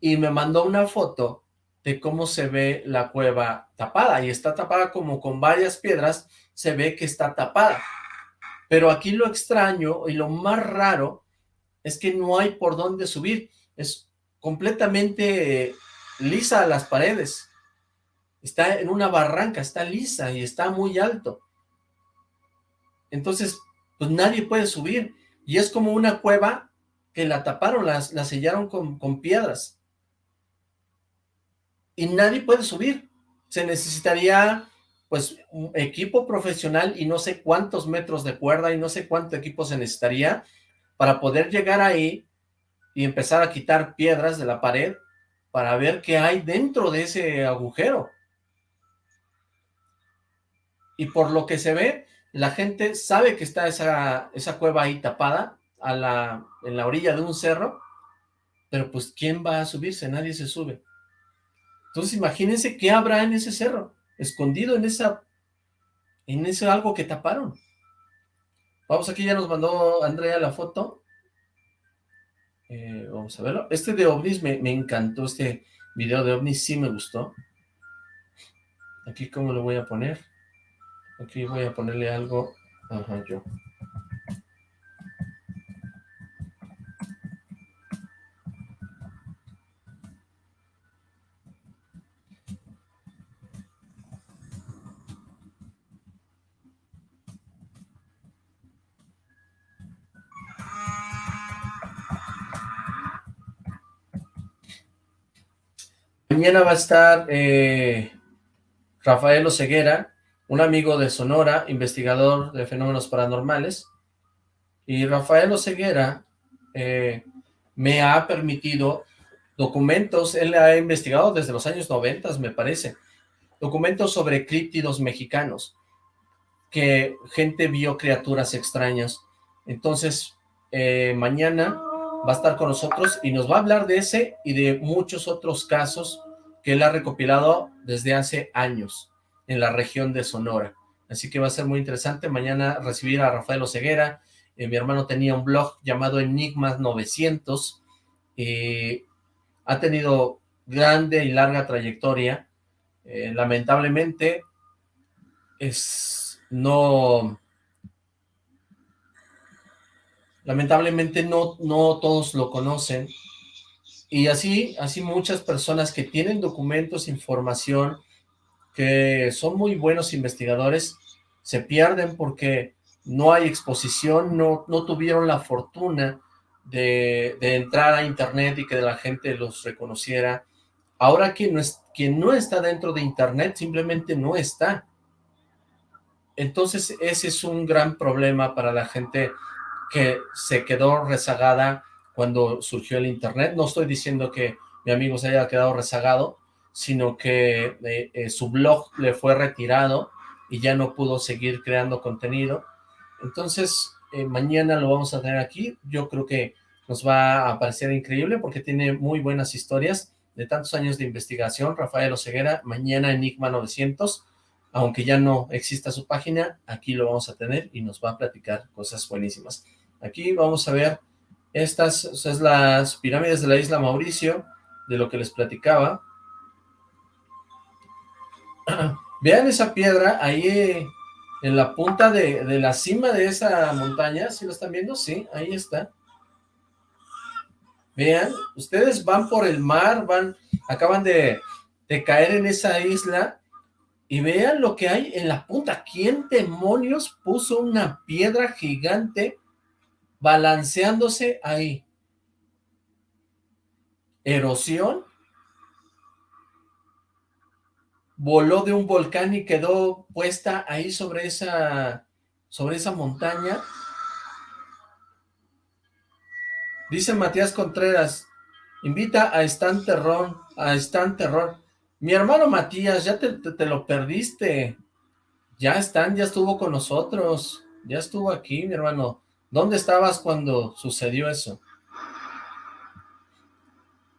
Y me mandó una foto de cómo se ve la cueva tapada, y está tapada como con varias piedras, se ve que está tapada. Pero aquí lo extraño y lo más raro es que no hay por dónde subir, es completamente lisa las paredes, está en una barranca, está lisa y está muy alto. Entonces, pues nadie puede subir, y es como una cueva que la taparon, la, la sellaron con, con piedras, y nadie puede subir, se necesitaría pues un equipo profesional y no sé cuántos metros de cuerda y no sé cuánto equipo se necesitaría para poder llegar ahí y empezar a quitar piedras de la pared para ver qué hay dentro de ese agujero. Y por lo que se ve, la gente sabe que está esa, esa cueva ahí tapada a la, en la orilla de un cerro, pero pues ¿quién va a subirse? Nadie se sube. Entonces imagínense qué habrá en ese cerro, escondido en esa, en ese algo que taparon. Vamos, aquí ya nos mandó Andrea la foto. Eh, vamos a verlo. Este de ovnis me, me, encantó, este video de ovnis sí me gustó. Aquí cómo lo voy a poner. Aquí voy a ponerle algo. Ajá, yo. Mañana va a estar eh, Rafael Oseguera, un amigo de Sonora, investigador de fenómenos paranormales, y Rafael Oseguera eh, me ha permitido documentos, él ha investigado desde los años 90, me parece, documentos sobre críptidos mexicanos, que gente vio criaturas extrañas. Entonces, eh, mañana va a estar con nosotros y nos va a hablar de ese y de muchos otros casos que él ha recopilado desde hace años en la región de Sonora. Así que va a ser muy interesante mañana recibir a Rafael Oseguera. Eh, mi hermano tenía un blog llamado Enigmas 900 y ha tenido grande y larga trayectoria. Eh, lamentablemente es no lamentablemente no, no todos lo conocen, y así, así muchas personas que tienen documentos, información, que son muy buenos investigadores, se pierden porque no hay exposición, no, no tuvieron la fortuna de, de, entrar a internet y que la gente los reconociera. Ahora quien no, es, quien no está dentro de internet simplemente no está. Entonces ese es un gran problema para la gente que se quedó rezagada cuando surgió el internet. No estoy diciendo que mi amigo se haya quedado rezagado, sino que eh, eh, su blog le fue retirado y ya no pudo seguir creando contenido. Entonces, eh, mañana lo vamos a tener aquí. Yo creo que nos va a parecer increíble porque tiene muy buenas historias de tantos años de investigación. Rafael Oseguera, mañana Enigma 900, aunque ya no exista su página, aquí lo vamos a tener y nos va a platicar cosas buenísimas. Aquí vamos a ver estas son las pirámides de la isla Mauricio, de lo que les platicaba. Vean esa piedra, ahí en la punta de, la cima de esa montaña, ¿sí lo están viendo? Sí, ahí está. Vean, ustedes van por el mar, van, acaban de, de caer en esa isla, y vean lo que hay en la punta. ¿Quién demonios puso una piedra gigante balanceándose ahí? ¿Erosión? Voló de un volcán y quedó puesta ahí sobre esa, sobre esa montaña. Dice Matías Contreras, invita a Stan Terror, a Stan Terror. Mi hermano Matías, ya te, lo perdiste. Ya Stan, ya estuvo con nosotros. Ya estuvo aquí, mi hermano. ¿Dónde estabas cuando sucedió eso?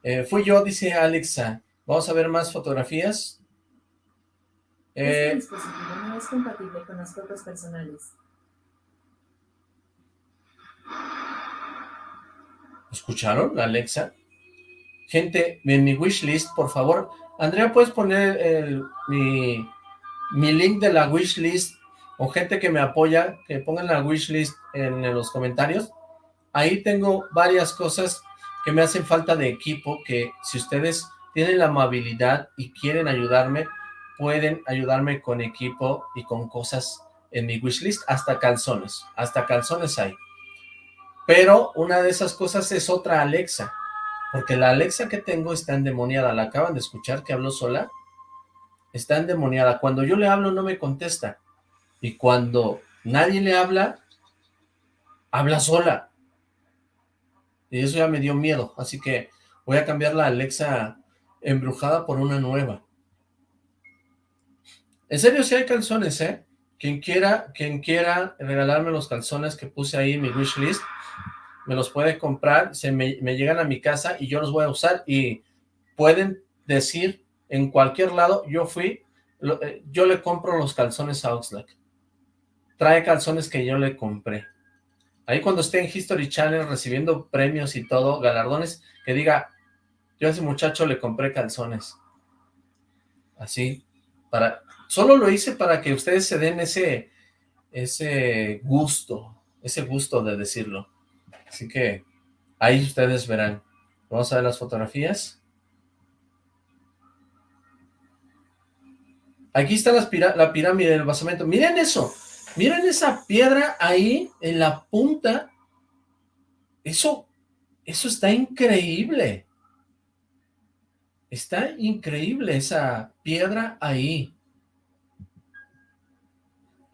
Eh, fui yo, dice Alexa. Vamos a ver más fotografías. Este eh, dispositivo no es compatible con las fotos personales. ¿Escucharon, Alexa? Gente, en mi wishlist, por favor. Andrea, ¿puedes poner el, mi, mi link de la wishlist o gente que me apoya, que pongan la wishlist en, en los comentarios? Ahí tengo varias cosas que me hacen falta de equipo, que si ustedes tienen la amabilidad y quieren ayudarme, pueden ayudarme con equipo y con cosas en mi wishlist, hasta calzones, hasta calzones hay. Pero una de esas cosas es otra Alexa, porque la Alexa que tengo está endemoniada, la acaban de escuchar que habló sola, está endemoniada, cuando yo le hablo no me contesta, y cuando nadie le habla, habla sola, y eso ya me dio miedo, así que voy a cambiar la Alexa embrujada por una nueva. En serio, si hay calzones, ¿eh? Quien quiera, quien quiera regalarme los calzones que puse ahí en mi wishlist, me los puede comprar, se me, llegan a mi casa y yo los voy a usar y pueden decir en cualquier lado, yo fui, eh, yo le compro los calzones a Oxlack. Trae calzones que yo le compré. Ahí cuando esté en History Channel recibiendo premios y todo, galardones, que diga, yo a ese muchacho le compré calzones. Así, para Solo lo hice para que ustedes se den ese, ese gusto, ese gusto de decirlo. Así que ahí ustedes verán. Vamos a ver las fotografías. Aquí está la pirámide del basamento. Miren eso. Miren esa piedra ahí en la punta. Eso, eso está increíble. Está increíble esa piedra ahí.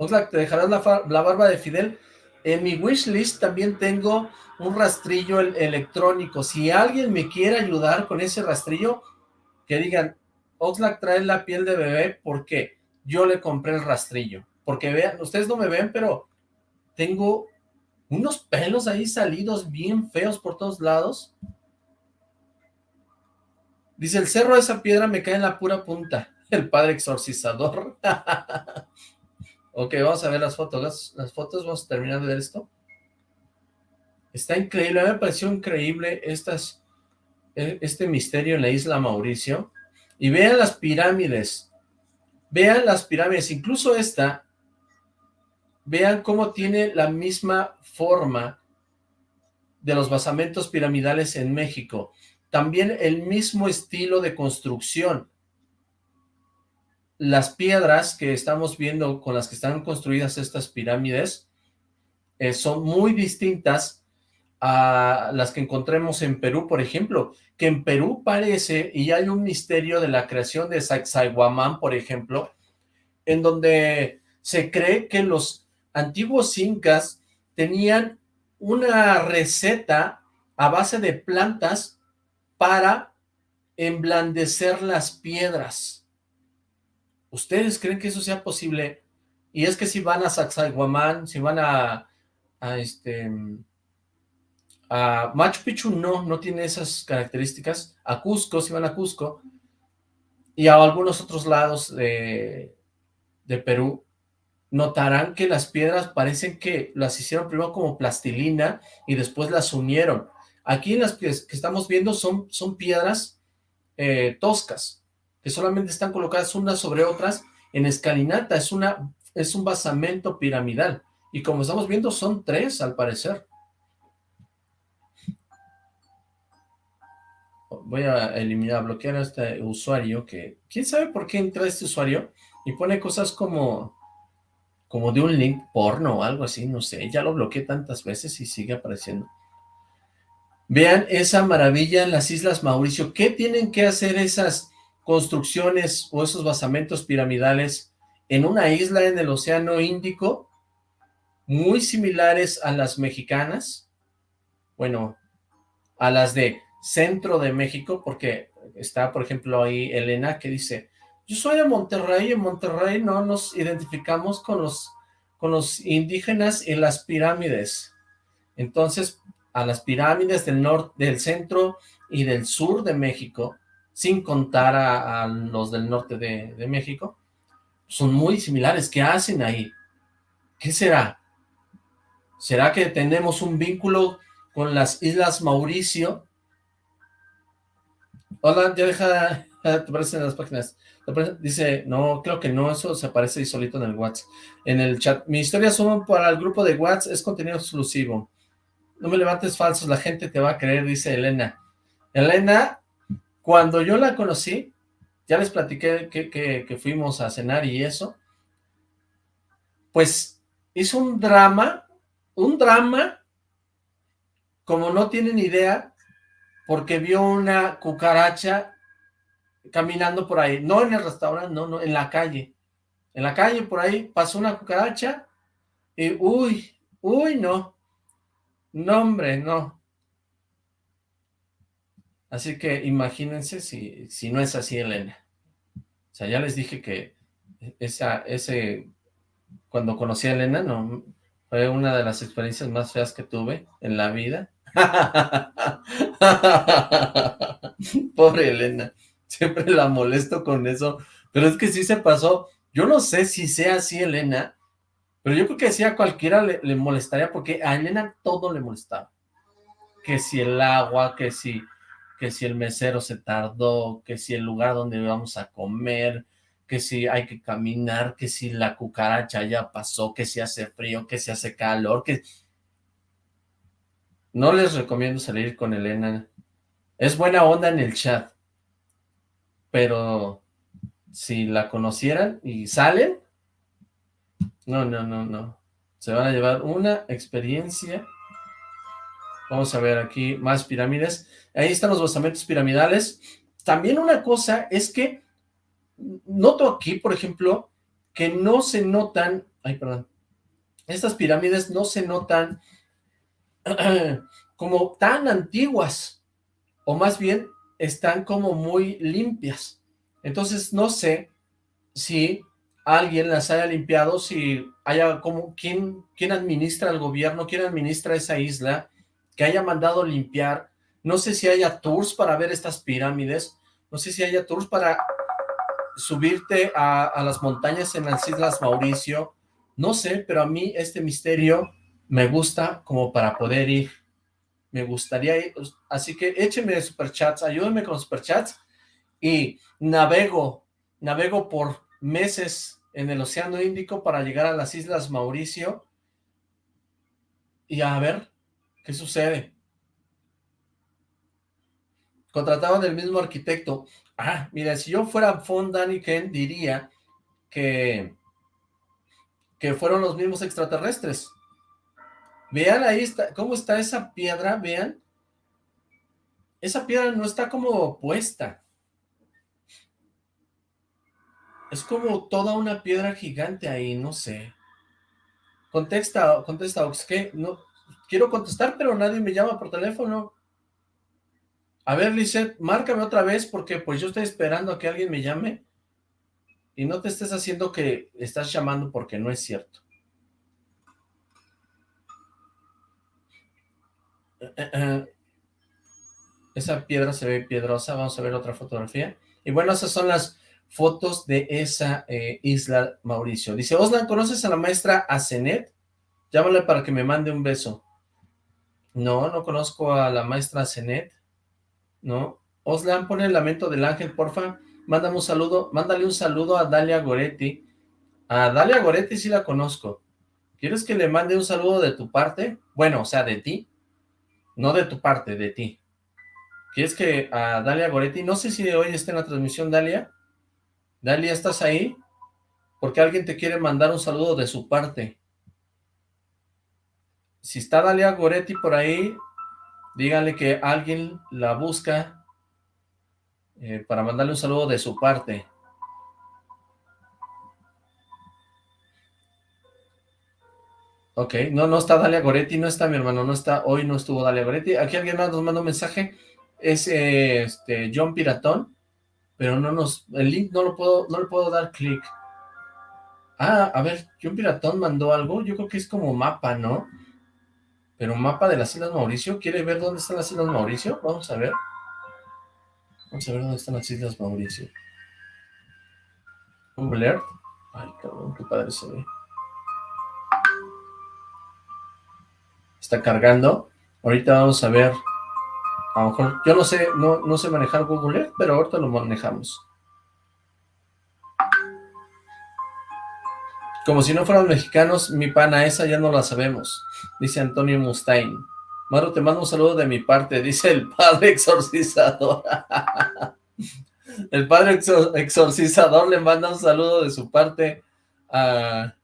Oxlack, ¿te dejarás la, barba de Fidel? En mi wishlist también tengo un rastrillo electrónico. Si alguien me quiere ayudar con ese rastrillo, que digan, Oxlack trae la piel de bebé porque yo le compré el rastrillo. Porque vean, ustedes no me ven, pero tengo unos pelos ahí salidos bien feos por todos lados. Dice, el cerro de esa piedra me cae en la pura punta. El padre exorcizador. Ok, vamos a ver las fotos, las, fotos, vamos a terminar de ver esto. Está increíble, me pareció increíble estas, e, este misterio en la isla Mauricio. Y vean las pirámides, vean las pirámides, incluso esta, vean cómo tiene la misma forma de los basamentos piramidales en México. También el mismo estilo de construcción las piedras que estamos viendo con las que están construidas estas pirámides eh, son muy distintas a las que encontremos en Perú, por ejemplo, que en Perú parece, y hay un misterio de la creación de Sacsayhuamán, por ejemplo, en donde se cree que los antiguos incas tenían una receta a base de plantas para emblandecer las piedras. ¿Ustedes creen que eso sea posible? Y es que si van a Sacsayhuamán, si van a, este a Machu Picchu no, no tiene esas características. A Cusco, si van a Cusco, y a algunos otros lados de, de Perú, notarán que las piedras parecen que las hicieron primero como plastilina y después las unieron. Aquí las que, estamos viendo son, son piedras eh, toscas, solamente están colocadas unas sobre otras en escalinata, es una, es un basamento piramidal. Y como estamos viendo, son tres al parecer. Voy a eliminar, bloquear a este usuario que... ¿Quién sabe por qué entra este usuario? Y pone cosas como... Como de un link porno o algo así, no sé. Ya lo bloqueé tantas veces y sigue apareciendo. Vean esa maravilla en las Islas Mauricio. ¿Qué tienen que hacer esas construcciones o esos basamentos piramidales en una isla en el Océano Índico muy similares a las mexicanas? Bueno, a las de centro de México, porque está, por ejemplo, ahí Elena que dice, yo soy de Monterrey, en Monterrey no nos identificamos con los, con los indígenas y las pirámides. Entonces, a las pirámides del norte, del centro y del sur de México, sin contar a, los del norte de, México, son muy similares. ¿Qué hacen ahí? ¿Qué será? ¿Será que tenemos un vínculo con las Islas Mauricio? Hola, ya deja, te aparecen en las páginas. Dice, no, creo que no, eso se aparece solito en el WhatsApp. En el chat, mi historia solo para el grupo de WhatsApp, es contenido exclusivo. No me levantes falsos, la gente te va a creer, dice Elena. Elena, cuando yo la conocí, ya les platiqué que, fuimos a cenar y eso, pues hizo un drama, un drama, como no tienen idea, porque vio una cucaracha caminando por ahí, no en el restaurante, no, no, en la calle, en la calle por ahí pasó una cucaracha y uy, uy, no, no, hombre, no. Así que imagínense si, si no es así, Elena. O sea, ya les dije que esa, ese, cuando conocí a Elena, no, fue una de las experiencias más feas que tuve en la vida. Pobre Elena, siempre la molesto con eso, pero es que sí se pasó. Yo no sé si sea así, Elena, pero yo creo que si a cualquiera le, molestaría, porque a Elena todo le molestaba. Que si el agua, que si, que si el mesero se tardó, que si el lugar donde vamos a comer, que si hay que caminar, que si la cucaracha ya pasó, que si hace frío, que si hace calor, que... No les recomiendo salir con Elena. Es buena onda en el chat. Pero si la conocieran y salen, no, no, no, no. Se van a llevar una experiencia. Vamos a ver aquí más pirámides. Ahí están los basamentos piramidales. También una cosa es que noto aquí, por ejemplo, que no se notan... Ay, perdón. Estas pirámides no se notan como tan antiguas. O más bien, están como muy limpias. Entonces, no sé si alguien las haya limpiado, si haya como, ¿quién, quién administra el gobierno? ¿Quién administra esa isla? Que haya mandado limpiar. No sé si haya tours para ver estas pirámides. No sé si haya tours para subirte a, las montañas en las Islas Mauricio. No sé, pero a mí este misterio me gusta como para poder ir. Me gustaría ir. Así que échenme superchats, ayúdenme con superchats y navego, navego por meses en el Océano Índico para llegar a las Islas Mauricio y a ver qué sucede. Contrataban el mismo arquitecto. Ah, mira, si yo fuera Von Daniken diría que, que fueron los mismos extraterrestres. Vean ahí cómo está esa piedra, vean. Esa piedra no está como puesta. Es como toda una piedra gigante ahí, no sé. Contesta, contesta, ¿qué? No, quiero contestar, pero nadie me llama por teléfono. A ver, Lizeth, márcame otra vez, porque pues yo estoy esperando a que alguien me llame. Y no te estés haciendo que estás llamando porque no es cierto. Eh, eh, eh. Esa piedra se ve piedrosa, vamos a ver otra fotografía. Y bueno, esas son las fotos de esa isla, Mauricio. Dice, Oslan, ¿conoces a la maestra Asenet? Llámale para que me mande un beso. No, no conozco a la maestra Asenet. No. Oslan, pone el lamento del ángel, porfa. Mándame un saludo, mándale un saludo a Dalia Goretti. A Dalia Goretti sí la conozco. ¿Quieres que le mande un saludo de tu parte? Bueno, o sea, de ti. No de tu parte, de ti. ¿Quieres que a Dalia Goretti, no sé si hoy está en la transmisión, Dalia? Dalia, ¿estás ahí? Porque alguien te quiere mandar un saludo de su parte. Si está Dalia Goretti por ahí, díganle que alguien la busca eh, para mandarle un saludo de su parte. Ok, no, no está Dalia Goretti, no está mi hermano, no está, hoy no estuvo Dalia Goretti. Aquí alguien más nos manda un mensaje, es eh, este John Piratón, pero no nos, el link no lo puedo, no le puedo dar clic. Ah, a ver, John Piratón mandó algo, yo creo que es como mapa, ¿no? Pero mapa de las Islas Mauricio, ¿quiere ver dónde están las Islas Mauricio? Vamos a ver. Vamos a ver dónde están las Islas Mauricio. Google Earth. Ay, cabrón, qué padre se ve. está cargando. Ahorita vamos a ver, a lo mejor, yo no sé, no, no sé manejar Google Earth, pero ahorita lo manejamos. Como si no fueran mexicanos, mi pana, esa ya no la sabemos, dice Antonio Mustaine. Maro, te mando un saludo de mi parte, dice el padre exorcizador. el padre exorcizador le manda un saludo de su parte a,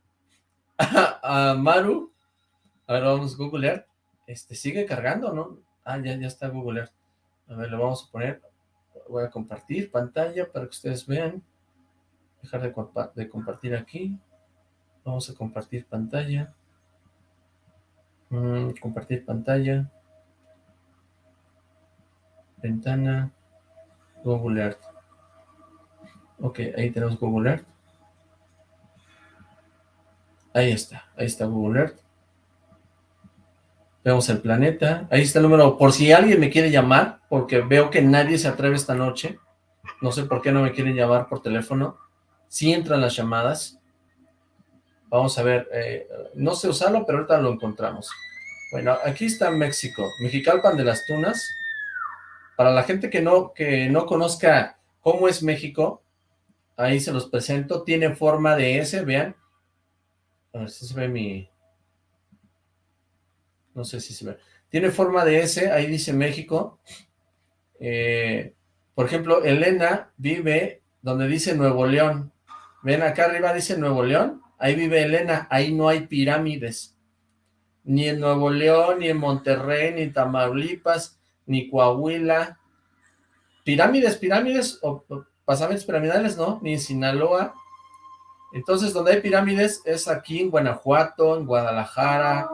a, Maru, a ver, vamos a googlear. Este, sigue cargando, ¿no? Ah, ya, ya está Google Earth. A ver, lo vamos a poner. Voy a compartir pantalla para que ustedes vean. Dejar de, de compartir aquí. Vamos a compartir pantalla. Mm, compartir pantalla. Ventana. Google Earth. Ok, ahí tenemos Google Earth. Ahí está, ahí está Google Earth. Vemos el planeta. Ahí está el número, por si alguien me quiere llamar, porque veo que nadie se atreve esta noche. No sé por qué no me quieren llamar por teléfono. Sí entran las llamadas. Vamos a ver, eh, no sé usarlo, pero ahorita lo encontramos. Bueno, aquí está México, Mexicalpan de las Tunas. Para la gente que no, que no conozca cómo es México, ahí se los presento. Tiene forma de S, vean. A ver si se ve mi, no sé si se ve. Tiene forma de S, ahí dice México. Eh, por ejemplo, Elena vive donde dice Nuevo León. Ven, acá arriba dice Nuevo León. Ahí vive Elena, ahí no hay pirámides. Ni en Nuevo León, ni en Monterrey, ni Tamaulipas, ni Coahuila. Pirámides, pirámides, o, pasamentos piramidales, no, ni en Sinaloa. Entonces, donde hay pirámides es aquí en Guanajuato, en Guadalajara,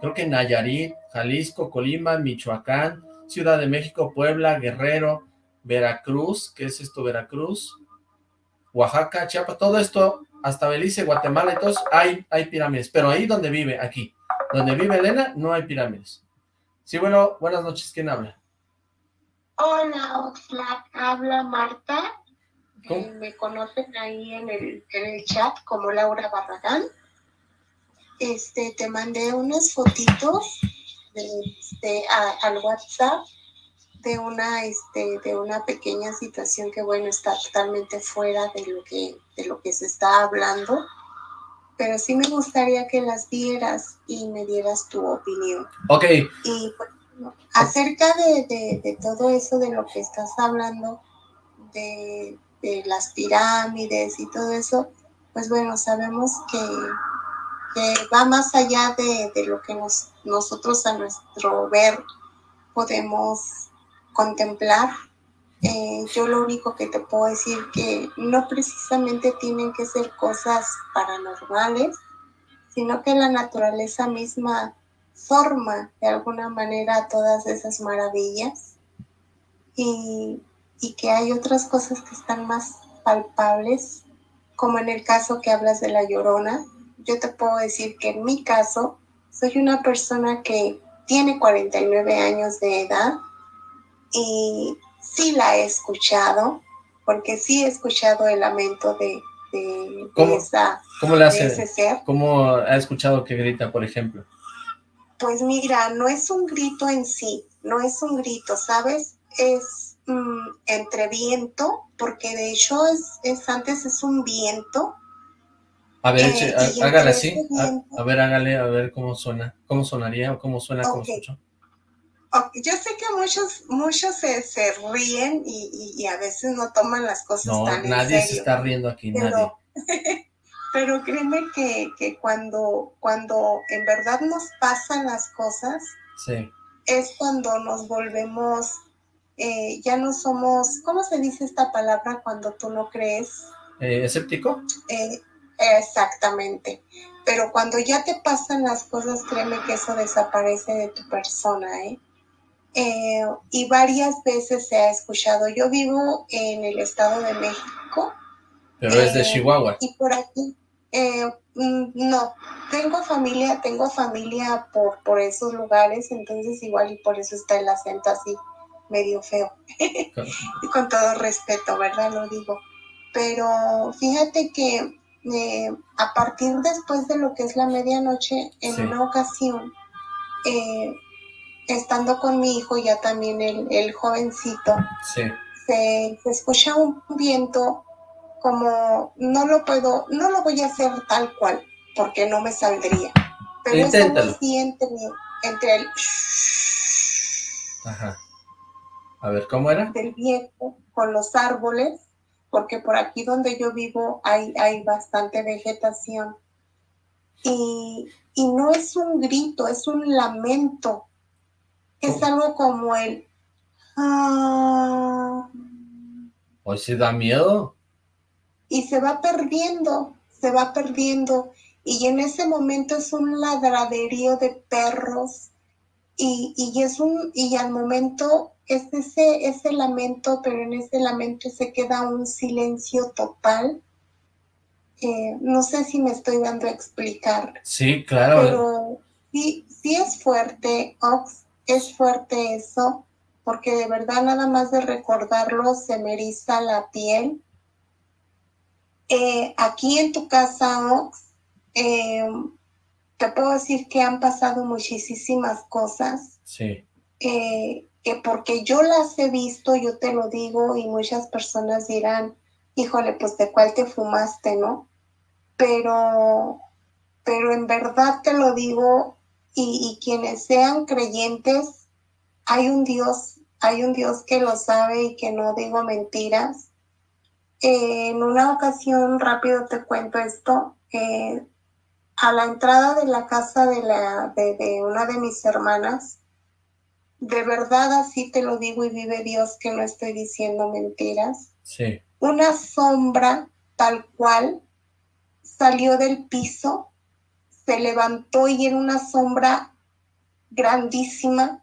creo que Nayarit, Jalisco, Colima, Michoacán, Ciudad de México, Puebla, Guerrero, Veracruz, ¿qué es esto Veracruz? Oaxaca, Chiapas, todo esto, hasta Belice, Guatemala, entonces hay, hay pirámides, pero ahí donde vive, aquí, donde vive Elena, no hay pirámides. Sí, bueno, buenas noches, ¿quién habla? Hola, Oxlack, habla Marta, eh, me conocen ahí en el, en el chat como Laura Barragán. Este, te mandé unas fotitos de, este, al WhatsApp de una, este, de una pequeña situación que, bueno, está totalmente fuera de lo que, de lo que se está hablando, pero sí me gustaría que las vieras y me dieras tu opinión. Ok. Y acerca de, de, todo eso de lo que estás hablando, de, de las pirámides y todo eso, pues bueno, sabemos que que va más allá de, lo que nos, nosotros a nuestro ver podemos contemplar. Eh, yo lo único que te puedo decir que no precisamente tienen que ser cosas paranormales, sino que la naturaleza misma forma de alguna manera todas esas maravillas y, y que hay otras cosas que están más palpables, como en el caso que hablas de la llorona, yo te puedo decir que en mi caso, soy una persona que tiene 49 años de edad y sí la he escuchado, porque sí he escuchado el lamento de, de, ¿Cómo, esa, ¿cómo le hace, ese ser. ¿Cómo ha escuchado que grita, por ejemplo? Pues mira, no es un grito en sí, no es un grito, ¿sabes? Es mm, entre viento, porque de hecho es, es antes es un viento A ver, Eh, hágale así. A, ver, hágale, a ver cómo suena. ¿Cómo sonaría o cómo suena, cómo Ok. escucho? Ok, Yo sé que muchos, muchos se, se ríen y, y- y a veces no toman las cosas No, tan en nadie se serio. está riendo aquí, nadie. pero, pero créeme que, que cuando, cuando en verdad nos pasan las cosas, Sí. es cuando nos volvemos, eh, ya no somos, ¿cómo se dice esta palabra cuando tú no crees? Eh, ¿Escéptico? Eh, exactamente. Pero cuando ya te pasan las cosas, créeme que eso desaparece de tu persona, ¿eh? Eh, y varias veces se ha escuchado. Yo vivo en el Estado de México Pero es de Eh, Chihuahua. y por aquí, eh, mm, no, tengo familia, tengo familia por, por esos lugares, entonces igual y por eso está el acento así medio feo. y con todo respeto, ¿verdad? Lo digo. Pero fíjate que eh, a partir después de lo que es la medianoche, en Sí. una ocasión, eh, estando con mi hijo, ya también el, el jovencito, Sí. se, se escucha un viento como no lo puedo, no lo voy a hacer tal cual, porque no me saldría. Pero es Inténtalo. así entre, entre el Ajá. A ver, ¿cómo era? del viento con los árboles, porque por aquí donde yo vivo hay, hay bastante vegetación. Y, y no es un grito, es un lamento. Es algo como el... "Ah", Hoy sí da miedo. y se va perdiendo, se va perdiendo. Y en ese momento es un ladraderío de perros. Y, y es un, y al momento es ese, ese lamento, pero en ese lamento se queda un silencio total. Eh, no sé si me estoy dando a explicar, Sí, claro. pero sí, sí es fuerte, Ox, es fuerte eso, porque de verdad nada más de recordarlo se me eriza la piel. Eh, aquí en tu casa, Ox, eh, te puedo decir que han pasado muchísimas cosas, Sí. eh, que porque yo las he visto, yo te lo digo, y muchas personas dirán, híjole, pues de cuál te fumaste, ¿no? Pero, pero en verdad te lo digo, y, y quienes sean creyentes, hay un Dios, hay un Dios que lo sabe y que no digo mentiras. Eh, en una ocasión, rápido te cuento esto, eh, a la entrada de la casa de, la, de, de una de mis hermanas, de verdad así te lo digo y vive Dios que no estoy diciendo mentiras, Sí. una sombra tal cual salió del piso, se levantó y era una sombra grandísima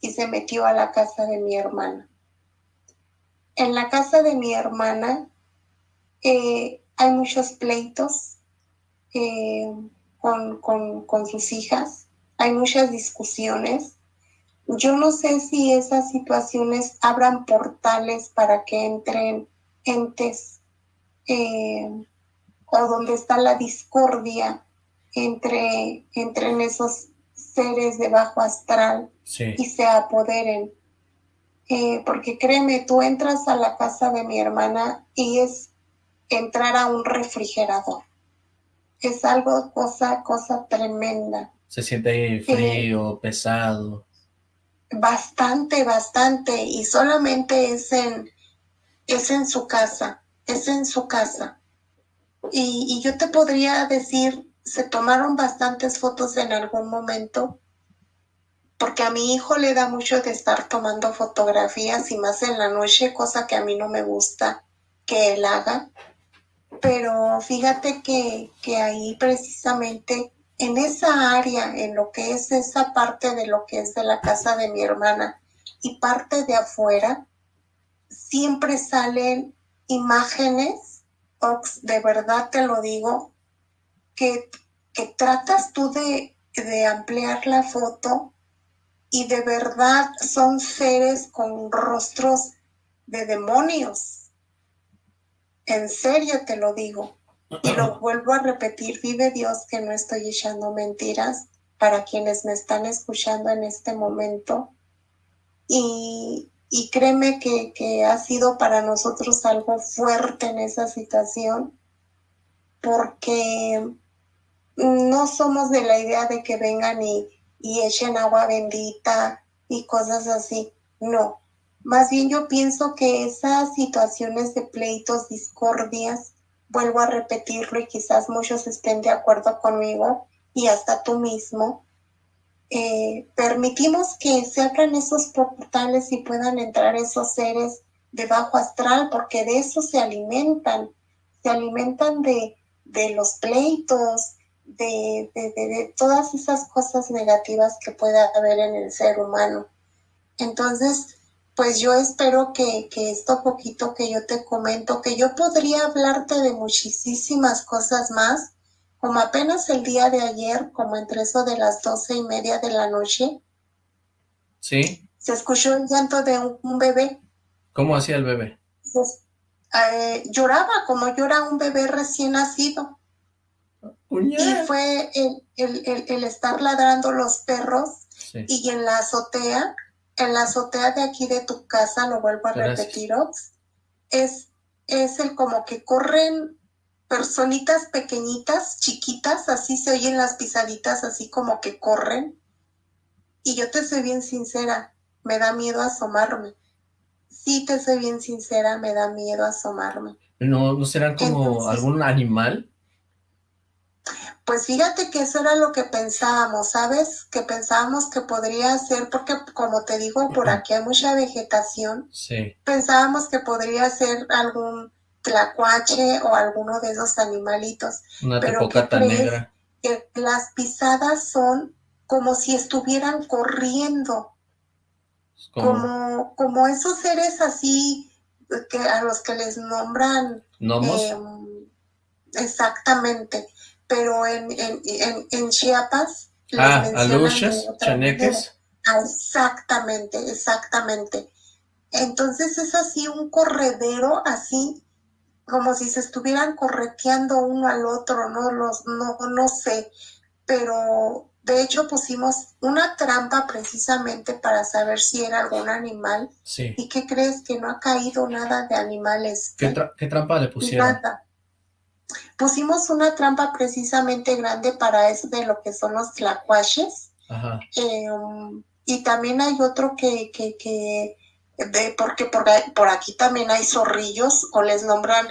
y se metió a la casa de mi hermana. En la casa de mi hermana eh, hay muchos pleitos eh, con, con, sus hijas, hay muchas discusiones. Yo no sé si esas situaciones abran portales para que entren entes eh, o donde está la discordia entre, entre en esos seres de bajo astral Sí. y se apoderen. Eh, porque créeme, tú entras a la casa de mi hermana y es entrar a un refrigerador. Es algo, cosa, cosa tremenda. Se siente ahí frío, pesado. Bastante, bastante. Y solamente es en, es en su casa, es en su casa. Y, y yo te podría decir, se tomaron bastantes fotos en algún momento, porque a mi hijo le da mucho de estar tomando fotografías y más en la noche, cosa que a mí no me gusta que él haga. Pero fíjate que, que ahí precisamente en esa área, en lo que es esa parte de lo que es de la casa de mi hermana y parte de afuera, siempre salen imágenes, de verdad te lo digo, que, que tratas tú de, de ampliar la foto y de verdad son seres con rostros de demonios. En serio te lo digo. Y lo vuelvo a repetir, vive Dios que no estoy echando mentiras para quienes me están escuchando en este momento. Y, y créeme que, que ha sido para nosotros algo fuerte en esa situación. porque no somos de la idea de que vengan y, y echen agua bendita y cosas así. No, más bien yo pienso que esas situaciones de pleitos, discordias, vuelvo a repetirlo y quizás muchos estén de acuerdo conmigo y hasta tú mismo, eh, permitimos que se abran esos portales y puedan entrar esos seres de bajo astral, porque de eso se alimentan, se alimentan de, de los pleitos, de, de, de, todas esas cosas negativas que pueda haber en el ser humano. Entonces, pues yo espero que, que esto poquito que yo te comento, que yo podría hablarte de muchísimas cosas más, como apenas el día de ayer, como entre eso de las doce y media de la noche. Sí. Se escuchó el llanto de un, un bebé. ¿Cómo hacía el bebé? Pues, eh, lloraba como llora un bebé recién nacido. Y fue el, el, el, el estar ladrando los perros Sí. y en la azotea, en la azotea de aquí de tu casa, lo vuelvo a Gracias. repetir, Ox, es, es el como que corren personitas pequeñitas, chiquitas, así se oyen las pisaditas, así como que corren. Y yo te soy bien sincera, me da miedo asomarme. Sí, te soy bien sincera, me da miedo asomarme. ¿No, ¿No serán como Entonces- algún animal? Pues fíjate que eso era lo que pensábamos, ¿sabes? Que pensábamos que podría ser, porque como te digo, por aquí hay mucha vegetación, Sí. pensábamos que podría ser algún tlacuache o alguno de esos animalitos, Una Pero, tepocata ¿qué crees? negra. que las pisadas son como si estuvieran corriendo, como como, esos seres así que a los que les nombran gnomos. Em, exactamente, pero en, en, en, en Chiapas ah, otra chaneques. Ah, Exactamente, exactamente. Entonces es así un corredero, así como si se estuvieran correteando uno al otro, no los, no, no sé, pero de hecho pusimos una trampa precisamente para saber si era algún animal. Sí. ¿Y qué crees? Que no ha caído nada de animales. ¿Qué, tra- qué trampa le pusieron? Nada. Pusimos una trampa precisamente grande para eso de lo que son los tlacuaches. Ajá. eh, um, y también hay otro que, que, que de, porque por, aquí también hay zorrillos o les nombran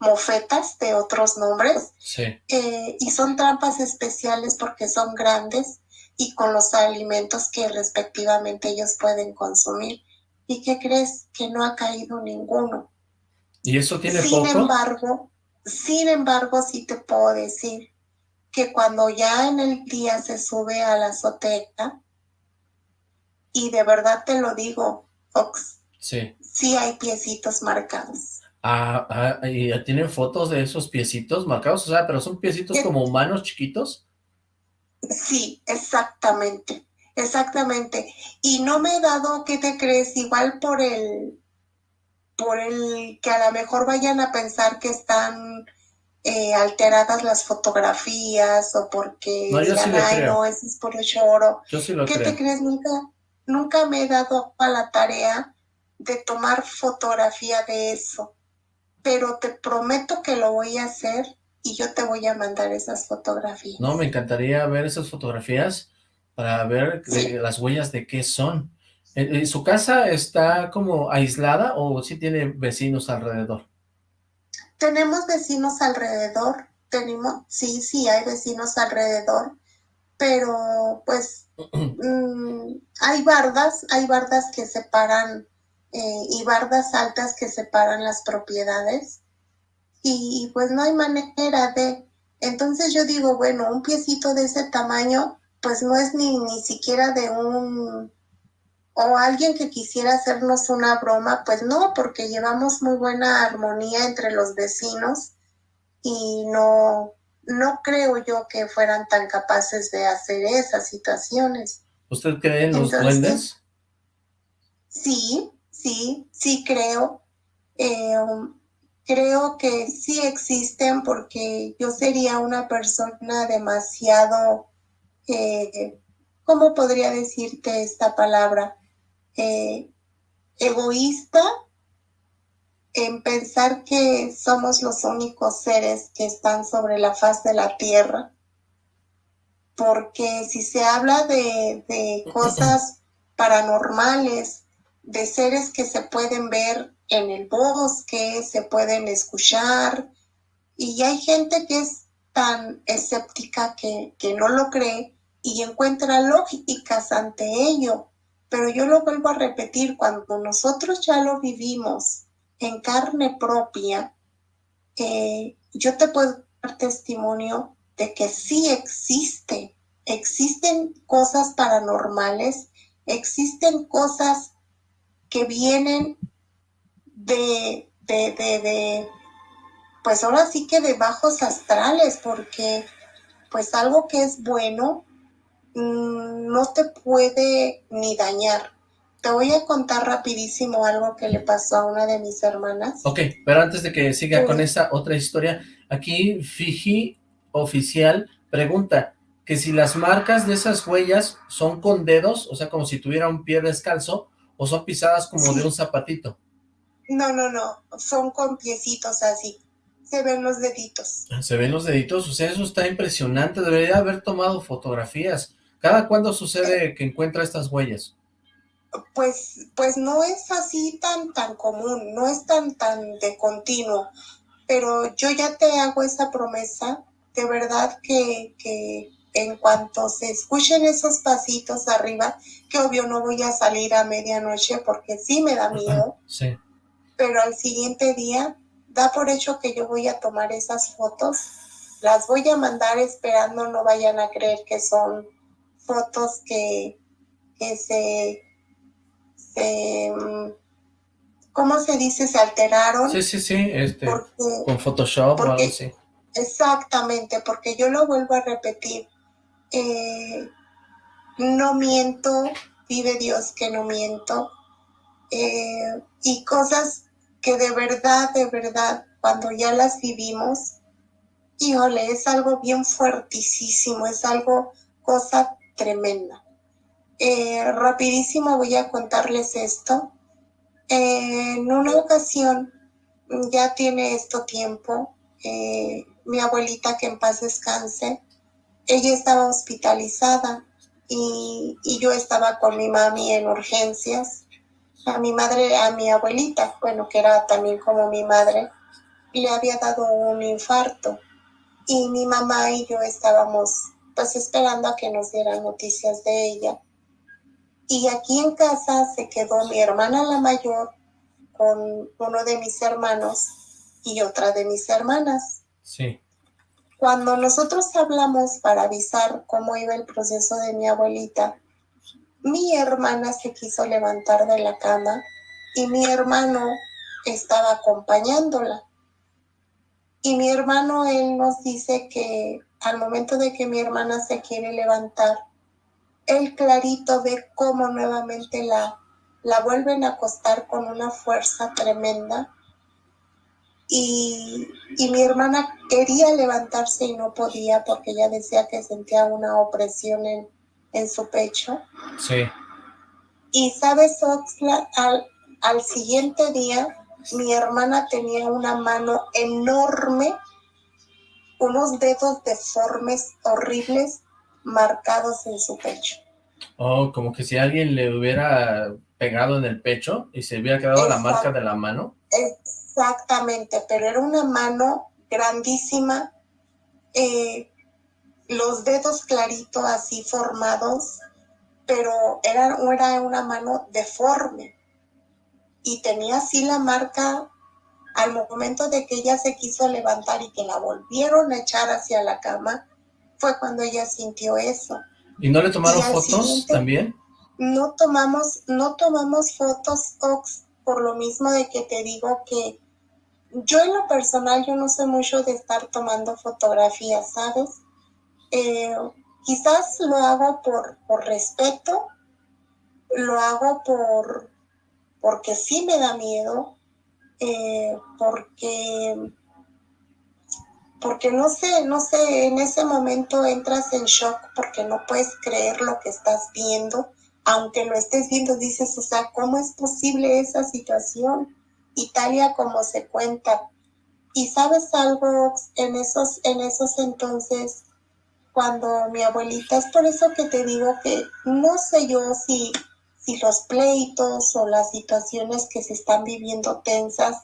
mofetas de otros nombres. Sí. eh, y son trampas especiales porque son grandes y con los alimentos que respectivamente ellos pueden consumir. ¿Y qué crees? Que no ha caído ninguno. ¿Y eso tiene Sin poco? embargo, sin embargo, sí te puedo decir que cuando ya en el día se sube a la azotea, y de verdad te lo digo, Fox, Sí. sí hay piecitos marcados. Ah, ah, ¿y tienen fotos de esos piecitos marcados? O sea, pero son piecitos Sí. como humanos chiquitos. Sí, exactamente, exactamente. Y no me he dado, ¿qué te crees? Igual por el, por el que a lo mejor vayan a pensar que están eh, alteradas las fotografías o porque No, yo sí le ay, creo. no, ese es puro choro. Yo sí lo ¿Qué creo. te crees? Nunca, nunca me he dado a la tarea de tomar fotografía de eso, pero te prometo que lo voy a hacer y yo te voy a mandar esas fotografías. No, me encantaría ver esas fotografías para ver Sí. las huellas de qué son. ¿En- en ¿Su casa está como aislada o sí tiene vecinos alrededor? Tenemos vecinos alrededor, tenemos, sí, sí, hay vecinos alrededor, pero pues mm, hay bardas, hay bardas que separan eh, y bardas altas que separan las propiedades y, y, pues no hay manera de, entonces yo digo, bueno, un piecito de ese tamaño pues no es ni, ni siquiera de un o alguien que quisiera hacernos una broma, pues no, porque llevamos muy buena armonía entre los vecinos y no, no creo yo que fueran tan capaces de hacer esas situaciones. ¿Usted cree en los Entonces, duendes? Sí, sí, sí creo. Eh, creo que sí existen porque yo sería una persona demasiado, eh, ¿cómo podría decirte esta palabra? Eh, egoísta en pensar que somos los únicos seres que están sobre la faz de la tierra. Porque si se habla de, de cosas paranormales, de seres que se pueden ver en el bosque, se pueden escuchar, y hay gente que es tan escéptica que, que no lo cree y encuentra lógicas ante ello. Pero yo lo vuelvo a repetir, cuando nosotros ya lo vivimos en carne propia, eh, yo te puedo dar testimonio de que sí existe, existen cosas paranormales, existen cosas que vienen de, de, de, de, pues ahora sí que de bajos astrales, porque pues algo que es bueno no te puede ni dañar, te voy a contar rapidísimo algo que le pasó a una de mis hermanas. Ok, pero antes de que siga con esa otra historia, aquí Fiji Oficial pregunta que si las marcas de esas huellas son con dedos, o sea, como si tuviera un pie descalzo, o son pisadas como Sí. de un zapatito. No, no, no, son con piecitos así, se ven los deditos. Se ven los deditos, o sea, eso está impresionante, debería haber tomado fotografías. ¿Cada cuándo sucede que encuentra estas huellas? Pues, pues no es así tan, tan común, no es tan, tan de continuo, pero yo ya te hago esa promesa, de verdad que, que en cuanto se escuchen esos pasitos arriba, que obvio no voy a salir a medianoche porque sí me da miedo, Sí. pero al siguiente día da por hecho que yo voy a tomar esas fotos, las voy a mandar esperando no vayan a creer que son fotos que, que se, se, mm, ¿cómo se dice? Se alteraron. Sí, sí, sí, este, Porque, con Photoshop o porque- algo así. exactamente, porque yo lo vuelvo a repetir. eh, no miento, vive Dios que no miento. eh, y cosas que de verdad, de verdad, cuando ya las vivimos, híjole, es algo bien fuertísimo, es algo, cosa tremenda. Eh, rapidísimo voy a contarles esto. en una ocasión, ya tiene esto tiempo, eh, mi abuelita, que en paz descanse, ella estaba hospitalizada y, y yo estaba con mi mami en urgencias. A mi madre, a mi abuelita, bueno, que era también como mi madre, le había dado un infarto y mi mamá y yo estábamos pues esperando a que nos dieran noticias de ella. Y aquí en casa se quedó mi hermana la mayor con uno de mis hermanos y otra de mis hermanas. Sí. Cuando nosotros hablamos para avisar cómo iba el proceso de mi abuelita, mi hermana se quiso levantar de la cama y mi hermano estaba acompañándola. Y mi hermano, él nos dice que al momento de que mi hermana se quiere levantar, él clarito ve cómo nuevamente la, la vuelven a acostar con una fuerza tremenda. Y, y mi hermana quería levantarse y no podía porque ella decía que sentía una opresión en, en su pecho. Sí. Y sabes, Oxla, al, al siguiente día mi hermana tenía una mano enorme, unos dedos deformes, horribles, marcados en su pecho. Oh, como que si alguien le hubiera pegado en el pecho y se hubiera quedado la marca de la mano. Exactamente, pero era una mano grandísima, eh, los dedos clarito así formados, pero era, era una mano deforme y tenía así la marca al momento de que ella se quiso levantar y que la volvieron a echar hacia la cama, fue cuando ella sintió eso. ¿Y no le tomaron fotos también? No tomamos, no tomamos fotos, Ox, por lo mismo de que te digo que yo en lo personal, yo no sé mucho de estar tomando fotografías, ¿sabes? Eh, quizás lo hago por, por respeto, lo hago por porque sí me da miedo, eh, porque porque no sé, no sé, en ese momento entras en shock porque no puedes creer lo que estás viendo, aunque lo estés viendo, dices, o sea, ¿cómo es posible esa situación? Italia como se cuenta. Y sabes algo, en esos, en esos entonces, cuando mi abuelita, es por eso que te digo que no sé yo si, si los pleitos o las situaciones que se están viviendo tensas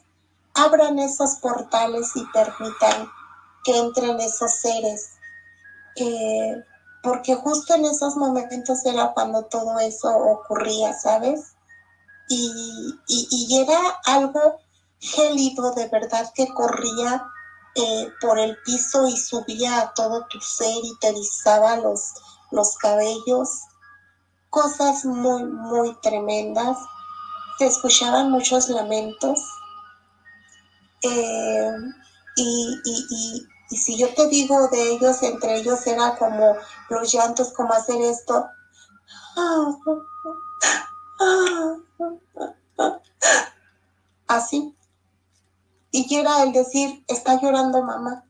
abran esos portales y permitan que entren esos seres. Eh, porque justo en esos momentos era cuando todo eso ocurría, ¿sabes? Y, y, era algo gélido de verdad que corría eh, por el piso y subía a todo tu ser y te rizaba los, los cabellos. Cosas muy, muy tremendas. Se escuchaban muchos lamentos. Eh, y, y, y si yo te digo de ellos, entre ellos era como los llantos, como hacer esto. Así. Y era el decir, está llorando mamá,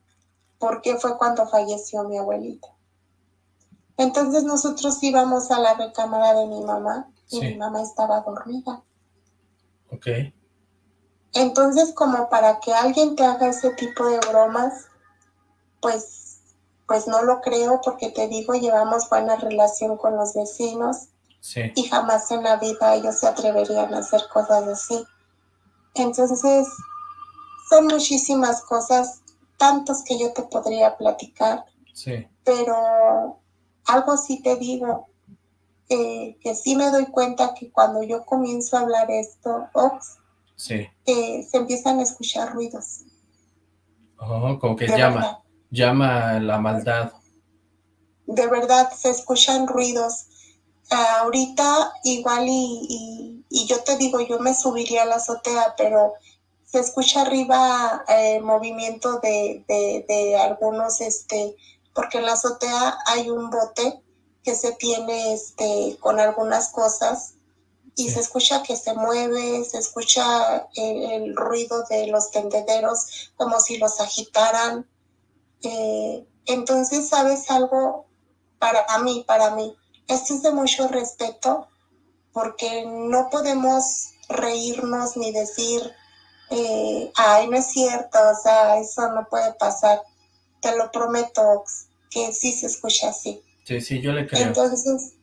porque fue cuando falleció mi abuelita. Entonces nosotros íbamos a la recámara de mi mamá y mi mamá estaba dormida. Ok. Entonces, como para que alguien te haga ese tipo de bromas, pues, pues no lo creo porque te digo, llevamos buena relación con los vecinos y jamás en la vida ellos se atreverían a hacer cosas así. Entonces, son muchísimas cosas, tantos que yo te podría platicar, sí. pero algo sí te digo, eh, que sí me doy cuenta que cuando yo comienzo a hablar esto, Ox, sí. Eh, se empiezan a escuchar ruidos. Oh, como que llama llama la maldad. De verdad, se escuchan ruidos. ahorita igual y, yo te digo, yo me subiría a la azotea, pero se escucha arriba eh, movimiento de, de, algunos, este, porque en la azotea hay un bote que se tiene este, con algunas cosas y se escucha que se mueve, se escucha el, ruido de los tendederos como si los agitaran. Eh, entonces, ¿sabes algo? Para mí, para mí, esto es de mucho respeto porque no podemos reírnos ni decir, eh, ay, no es cierto, o sea, eso no puede pasar. Te lo prometo, que sí se escucha así. Sí, sí, yo le creo. Entonces,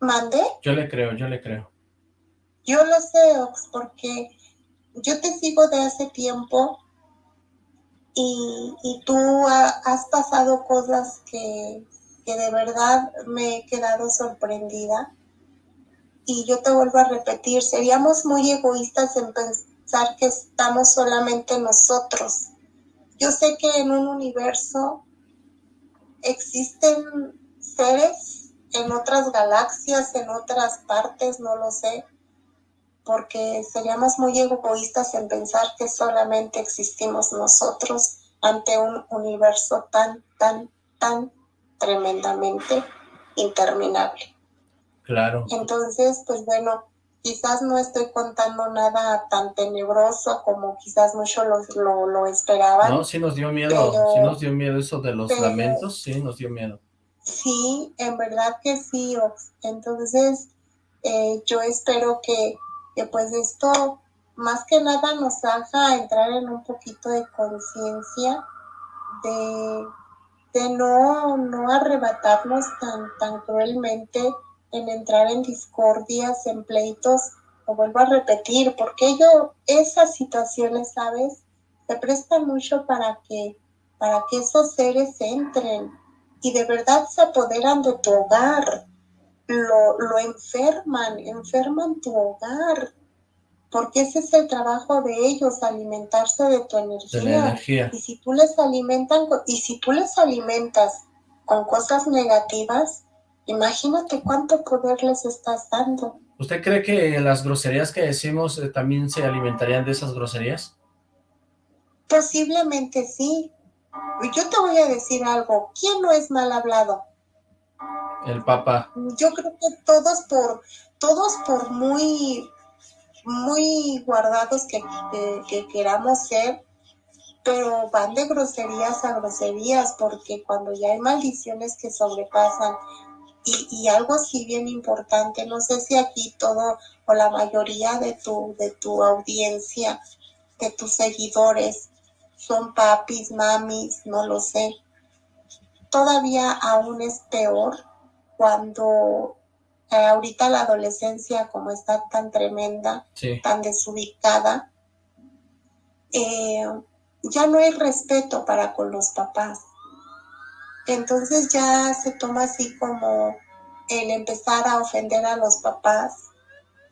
¿mande? Yo le creo, yo le creo. Yo lo sé, Ox, porque yo te sigo de hace tiempo y, tú has pasado cosas que, de verdad me he quedado sorprendida. Y yo te vuelvo a repetir, seríamos muy egoístas en pensar que estamos solamente nosotros. Yo sé que en un universo existen seres en otras galaxias, en otras partes, no lo sé, porque seríamos muy egoístas en pensar que solamente existimos nosotros ante un universo tan, tan, tan tremendamente interminable. Claro. Entonces, pues bueno, quizás no estoy contando nada tan tenebroso como quizás muchos lo, lo, esperaban. No, sí nos dio miedo, sí nos dio miedo eso de los lamentos, sí nos dio miedo. Sí, en verdad que sí, entonces eh, yo espero que que pues esto más que nada nos haga entrar en un poquito de conciencia de, de no, no arrebatarnos tan, tan cruelmente en entrar en discordias, en pleitos, lo vuelvo a repetir, porque yo, esas situaciones, ¿sabes? Se prestan mucho para que, para que esos seres entren y de verdad se apoderan de tu hogar, lo, lo enferman, enferman tu hogar, porque ese es el trabajo de ellos, alimentarse de tu energía. Y si tú les alimentan, y si tú les alimentas con cosas negativas, imagínate cuánto poder les estás dando. ¿Usted cree que las groserías que decimos eh, también se alimentarían de esas groserías? Posiblemente sí. Yo te voy a decir algo. ¿Quién no es mal hablado? El Papa. Yo creo que todos por, todos por muy, muy guardados que, que, queramos ser, pero van de groserías a groserías, porque cuando ya hay maldiciones que sobrepasan, y, y, algo sí bien importante, no sé si aquí todo o la mayoría de tu, de tu audiencia de tus seguidores son papis, mamis, no lo sé. Todavía aún es peor cuando eh, ahorita la adolescencia como está tan tremenda, Sí. tan desubicada, eh, ya no hay respeto para con los papás. Entonces ya se toma así como el empezar a ofender a los papás.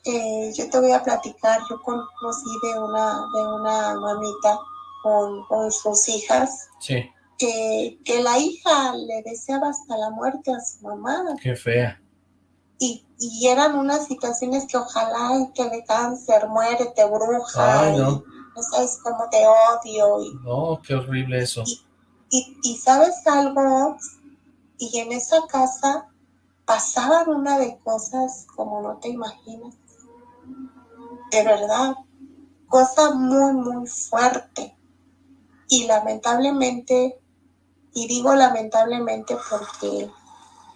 Eh, yo te voy a platicar, yo conocí de una, de una mamita con, con sus hijas, Sí, que, que la hija le deseaba hasta la muerte a su mamá qué fea. y, y eran unas situaciones que ojalá que de cáncer, muérete, bruja, Ay, no. no sabes cómo te odio, y, No, qué horrible eso. y, y sabes algo, y en esa casa pasaban una de cosas como no te imaginas, de verdad, cosa muy, muy fuerte, y lamentablemente, y digo lamentablemente porque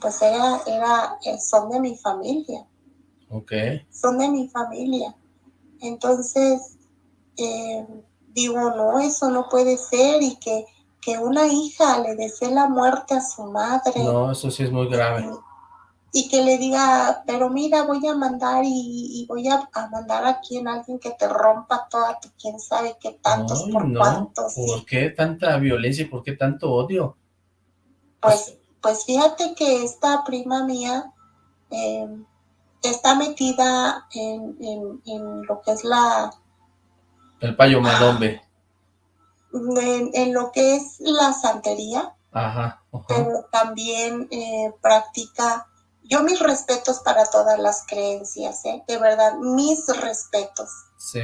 pues era, era, eh, son de mi familia, Ok. son de mi familia. Entonces, eh, digo, no, eso no puede ser y que, que una hija le desee la muerte a su madre No, eso sí es muy grave. y que le diga, pero mira, voy a mandar y, y voy a, a mandar aquí en alguien que te rompa toda tu quién sabe qué tantos Ay, por no. cuantos. ¿Por qué tanta violencia y por qué tanto odio? pues, pues fíjate que esta prima mía eh, está metida en, en, en lo que es la, El payo madombe. En, en lo que es la santería, Ajá. pero también eh, practica, yo mis respetos para todas las creencias, ¿eh? de verdad, mis respetos. Sí.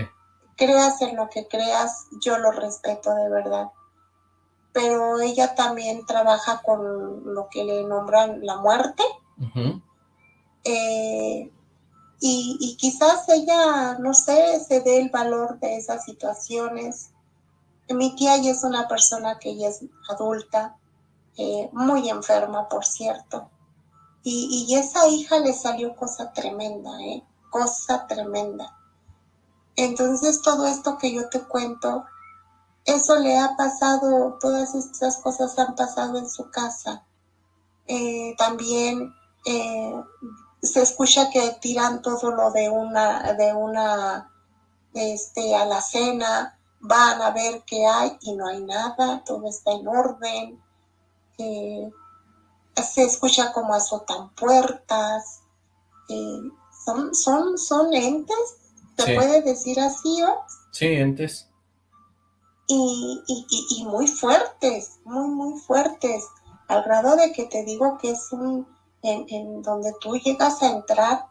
Creas en lo que creas, yo lo respeto de verdad. Pero ella también trabaja con lo que le nombran la muerte. Eh, y, y quizás ella, no sé, se dé el valor de esas situaciones. Mi tía ya es una persona que ya es adulta, eh, muy enferma, por cierto. Y, y esa hija le salió cosa tremenda, ¿eh? Cosa tremenda. Entonces todo esto que yo te cuento, eso le ha pasado, todas estas cosas han pasado en su casa. Eh, también eh, se escucha que tiran todo lo de una, de una, este, alacena, van a ver qué hay y no hay nada, todo está en orden. Eh, se escucha como azotan puertas. eh, son, son, son entes, se Sí. puede decir así, ¿o? Sí, entes. y, y, y- y muy fuertes, muy, muy fuertes, al grado de que te digo que es un, en, en donde tú llegas a entrar,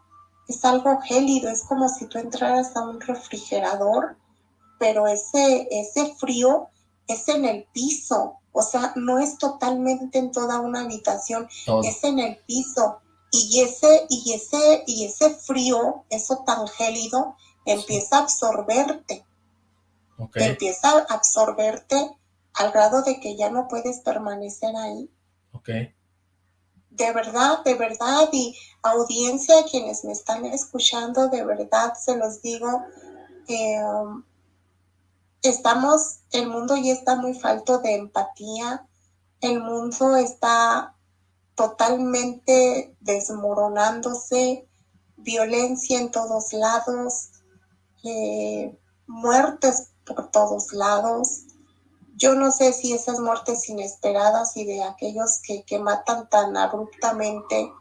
es algo gélido, es como si tú entraras a un refrigerador, pero ese, ese frío es en el piso, o sea, no es totalmente en toda una habitación, Todo. es en el piso. Y ese, y ese, y ese frío, eso tan gélido, empieza a absorberte Ok. empieza a absorberte al grado de que ya no puedes permanecer ahí. Ok. De verdad, de verdad, y audiencia, quienes me están escuchando, de verdad se los digo, eh, estamos, el mundo ya está muy falto de empatía, el mundo está totalmente desmoronándose, violencia en todos lados, eh, muertes por todos lados. Yo no sé si esas muertes inesperadas y de aquellos que, que matan tan abruptamente,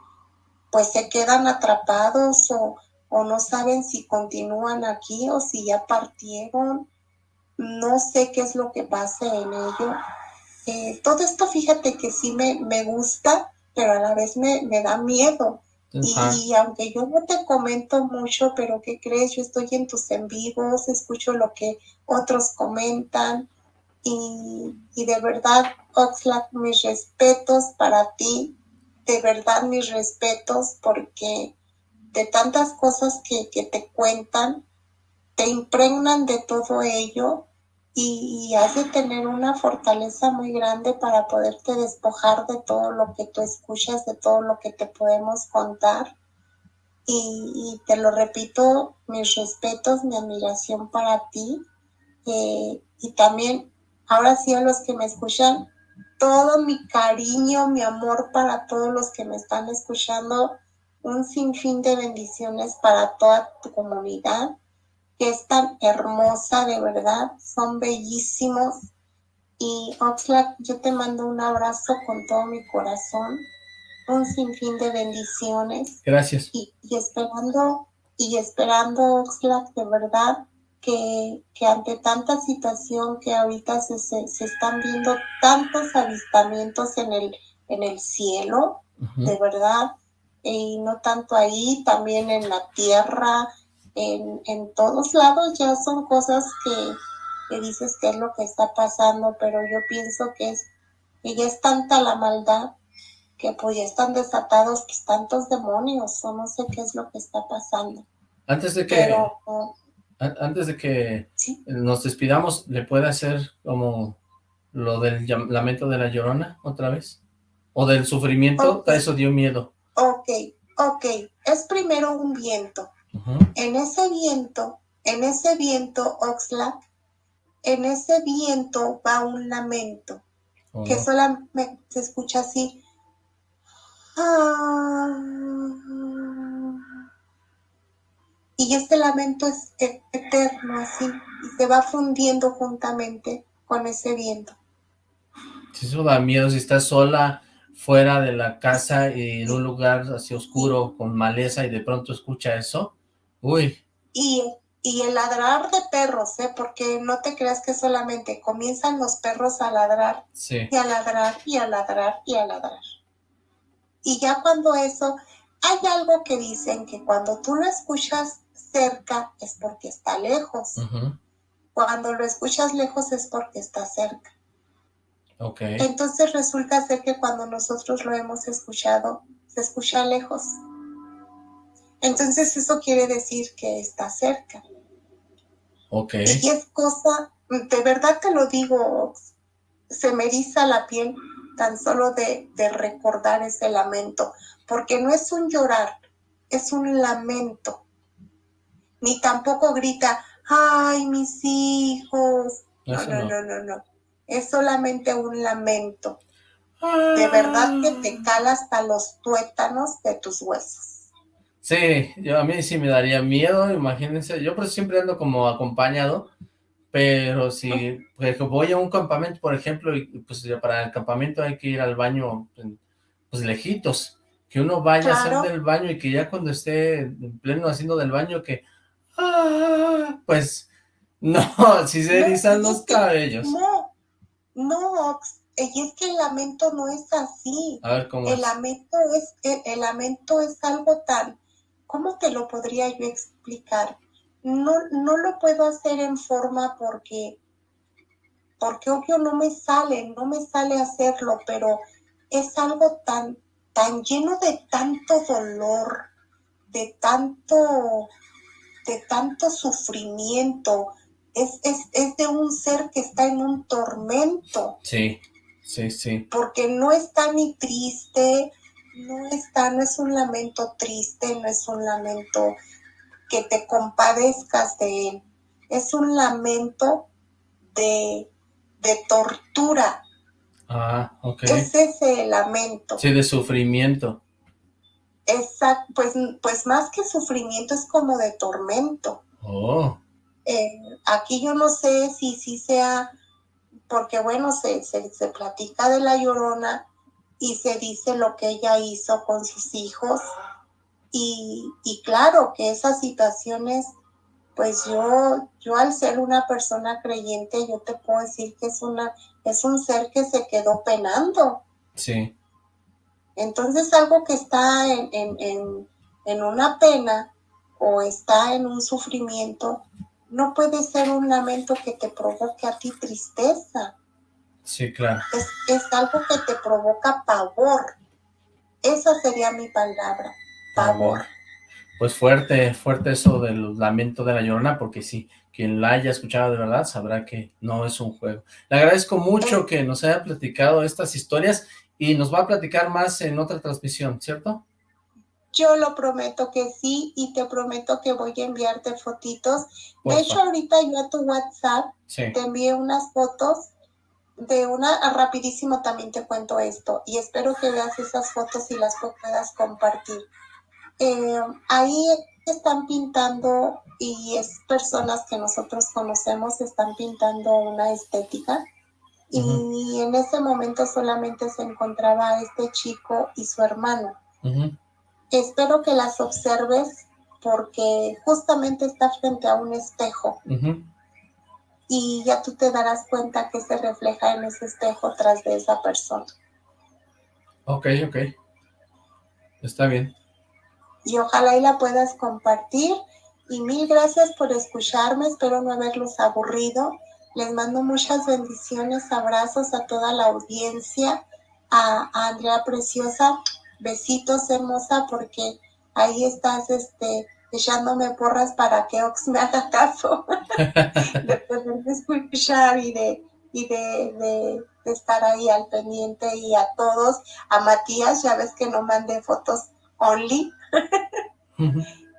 pues se quedan atrapados o, o no saben si continúan aquí o si ya partieron. No sé qué es lo que pase en ello. Eh, todo esto, fíjate que sí me, me gusta, pero a la vez me, me da miedo. Y aunque yo no te comento mucho, pero ¿qué crees? Yo estoy en tus en vivos, escucho lo que otros comentan y, y de verdad, Oxlack, mis respetos para ti, de verdad mis respetos porque de tantas cosas que, que te cuentan, te impregnan de todo ello y, y has de tener una fortaleza muy grande para poderte despojar de todo lo que tú escuchas, de todo lo que te podemos contar. Y, te lo repito, mis respetos, mi admiración para ti. eh, y también, ahora sí a los que me escuchan, todo mi cariño, mi amor para todos los que me están escuchando, un sinfín de bendiciones para toda tu comunidad, que es tan hermosa, de verdad, son bellísimos. Y Oxlack, yo te mando un abrazo con todo mi corazón, un sinfín de bendiciones. Gracias. Y, y esperando, y esperando, Oxlack, de verdad, que, que, ante tanta situación que ahorita se, se, se, están viendo tantos avistamientos en el, en el cielo, uh -huh. de verdad, y no tanto ahí, también en la tierra, en, en todos lados ya son cosas que, que, dices que es lo que está pasando, pero yo pienso que es que ya es tanta la maldad que pues ya están desatados pues, tantos demonios, o no sé qué es lo que está pasando. Antes de que... Pero, uh, antes de que ¿Sí? nos despidamos, ¿le puede hacer como lo del lamento de la llorona otra vez? ¿O del sufrimiento? Okay. Eso dio miedo. Ok, ok. Es primero un viento. Uh -huh. En ese viento, en ese viento, Oxlack, en ese viento va un lamento, Oh. que solamente se escucha así. Ah, y este lamento es eterno así y se va fundiendo juntamente con ese viento. Si eso da miedo, si estás sola fuera de la casa y en un lugar así oscuro con maleza y de pronto escucha eso, uy. Y, y el ladrar de perros, ¿eh? porque no te creas que solamente comienzan los perros a ladrar sí. y a ladrar y a ladrar y a ladrar. Y ya cuando eso, hay algo que dicen que cuando tú lo escuchas cerca es porque está lejos. Uh -huh. Cuando lo escuchas lejos es porque está cerca. Okay. Entonces resulta ser que cuando nosotros lo hemos escuchado, se escucha lejos. Entonces eso quiere decir que está cerca. Ok. Y es cosa, de verdad te lo digo, se me eriza la piel tan solo de, de recordar ese lamento, porque no es un llorar, es un lamento ni tampoco grita, ay, mis hijos. No, no, no, no, no. Es solamente un lamento. De verdad que te cala hasta los tuétanos de tus huesos. Sí, yo a mí sí me daría miedo, imagínense, yo pues siempre ando como acompañado, pero si pues, voy a un campamento, por ejemplo, y pues para el campamento hay que ir al baño, pues lejitos, que uno vaya claro. a hacer del baño y que ya cuando esté en pleno haciendo del baño, que Ah, pues no, si se erizan no, los cabellos. No, no, y es que el lamento no es así. A ver, ¿cómo el es? lamento es, el, el, lamento es algo tan, ¿cómo te lo podría yo explicar? No, no lo puedo hacer en forma porque, porque obvio no me sale, no me sale hacerlo, pero es algo tan, tan lleno de tanto dolor, de tanto de tanto sufrimiento, es, es, es, de un ser que está en un tormento. Sí, sí, sí. Porque no está ni triste, no está, no es un lamento triste, no es un lamento que te compadezcas de él, es un lamento de, de tortura. Ah, ok. Es ese lamento. Sí, de sufrimiento. Exacto, pues, pues más que sufrimiento es como de tormento. Oh. Eh, aquí yo no sé si sí si sea, porque bueno, se, se, se, platica de la llorona y se dice lo que ella hizo con sus hijos. Y, y claro que esas situaciones, pues yo, yo al ser una persona creyente, yo te puedo decir que es una, es un ser que se quedó penando. Sí. Entonces algo que está en, en, en, en, una pena o está en un sufrimiento, no puede ser un lamento que te provoque a ti tristeza. Sí, claro. Es, es algo que te provoca pavor. Esa sería mi palabra, pavor. Pues fuerte, fuerte eso del lamento de la llorona, porque sí, quien la haya escuchado de verdad sabrá que no es un juego. Le agradezco mucho que nos haya platicado estas historias y nos va a platicar más en otra transmisión, ¿cierto? Yo lo prometo que sí y te prometo que voy a enviarte fotitos. De hecho, ahorita yo a tu WhatsApp Sí. te envié unas fotos de una, ah, rapidísimo también te cuento esto y espero que veas esas fotos y las puedas compartir. Eh, ahí están pintando y es personas que nosotros conocemos, están pintando una estética y en ese momento solamente se encontraba este chico y su hermano. Espero que las observes porque justamente está frente a un espejo. Y ya tú te darás cuenta que se refleja en ese espejo tras de esa persona. Ok, ok. Está bien. Y ojalá y la puedas compartir. Y mil gracias por escucharme. Espero no haberlos aburrido. Les mando muchas bendiciones, abrazos a toda la audiencia, a, a Andrea Preciosa. Besitos, hermosa, porque ahí estás este, echándome porras para que Ox me haga caso de poderme escuchar y de, y de, de- de estar ahí al pendiente y a todos. A Matías, ya ves que no mandé fotos only.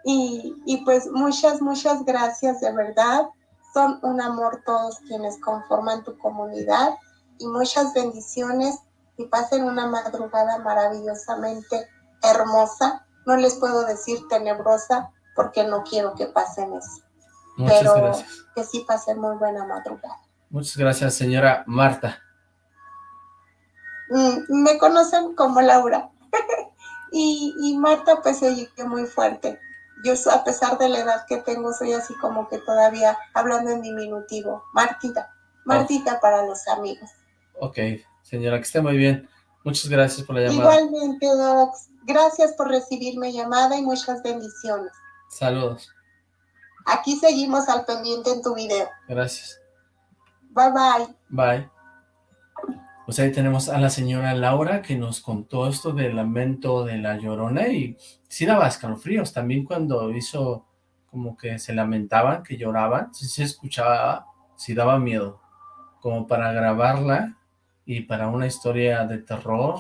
Y, y pues muchas, muchas gracias de verdad. Son un amor todos quienes conforman tu comunidad y muchas bendiciones y pasen una madrugada maravillosamente hermosa. No les puedo decir tenebrosa porque no quiero que pasen eso, Muchas pero gracias. que sí pasen muy buena madrugada. Muchas gracias, señora Marta. Mm, me conocen como Laura. y, y Marta pues se oye muy fuerte. Yo a pesar de la edad que tengo soy así como que todavía hablando en diminutivo. Martita. Martita para los amigos. Ok, señora, que esté muy bien. Muchas gracias por la llamada. Igualmente, Docs. Gracias por recibir mi llamada y muchas bendiciones. Saludos. Aquí seguimos al pendiente en tu video. Gracias. Bye bye. Bye. Pues ahí tenemos a la señora Laura que nos contó esto del lamento de la llorona y sí daba escalofríos. También cuando hizo como que se lamentaban, que lloraban, sí se escuchaba, sí daba miedo. Como para grabarla y para una historia de terror,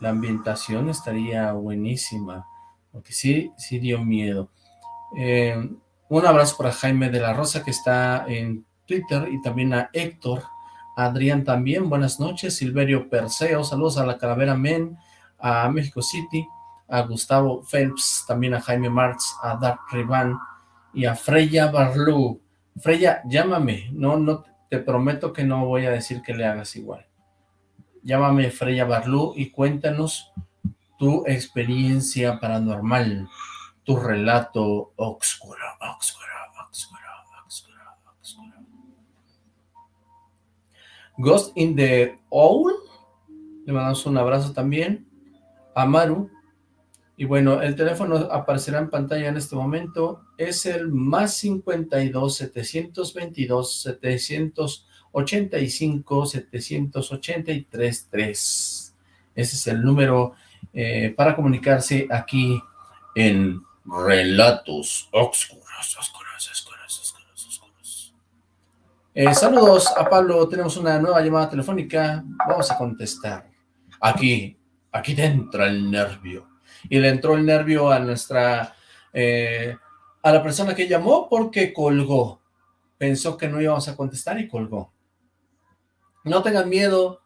la ambientación estaría buenísima. Porque sí, sí dio miedo. Eh, un abrazo para Jaime de la Rosa que está en Twitter y también a Héctor, Adrián también, buenas noches, Silverio Perseo, saludos a la Calavera Men, a México City, a Gustavo Phelps, también a Jaime Marx, a Dark Rivan y a Freya Barlú. Freya, llámame, no, no, te prometo que no voy a decir que le hagas igual. Llámame Freya Barlú y cuéntanos tu experiencia paranormal, tu relato oscuro, oscuro, oscuro, oscuro, oscuro. Ghost in the Owl, le mandamos un abrazo también, a Maru, y bueno, el teléfono aparecerá en pantalla en este momento, es el más 52 722 785 783 3. Ese es el número eh, para comunicarse aquí en Relatos Oscuros, Oscuros, Oscuros, Oscuros, Oscuros. Eh, saludos a Pablo, tenemos una nueva llamada telefónica, vamos a contestar. Aquí, aquí te entra el nervio. Y le entró el nervio a nuestra, eh, a la persona que llamó porque colgó. Pensó que no íbamos a contestar y colgó. No tengan miedo,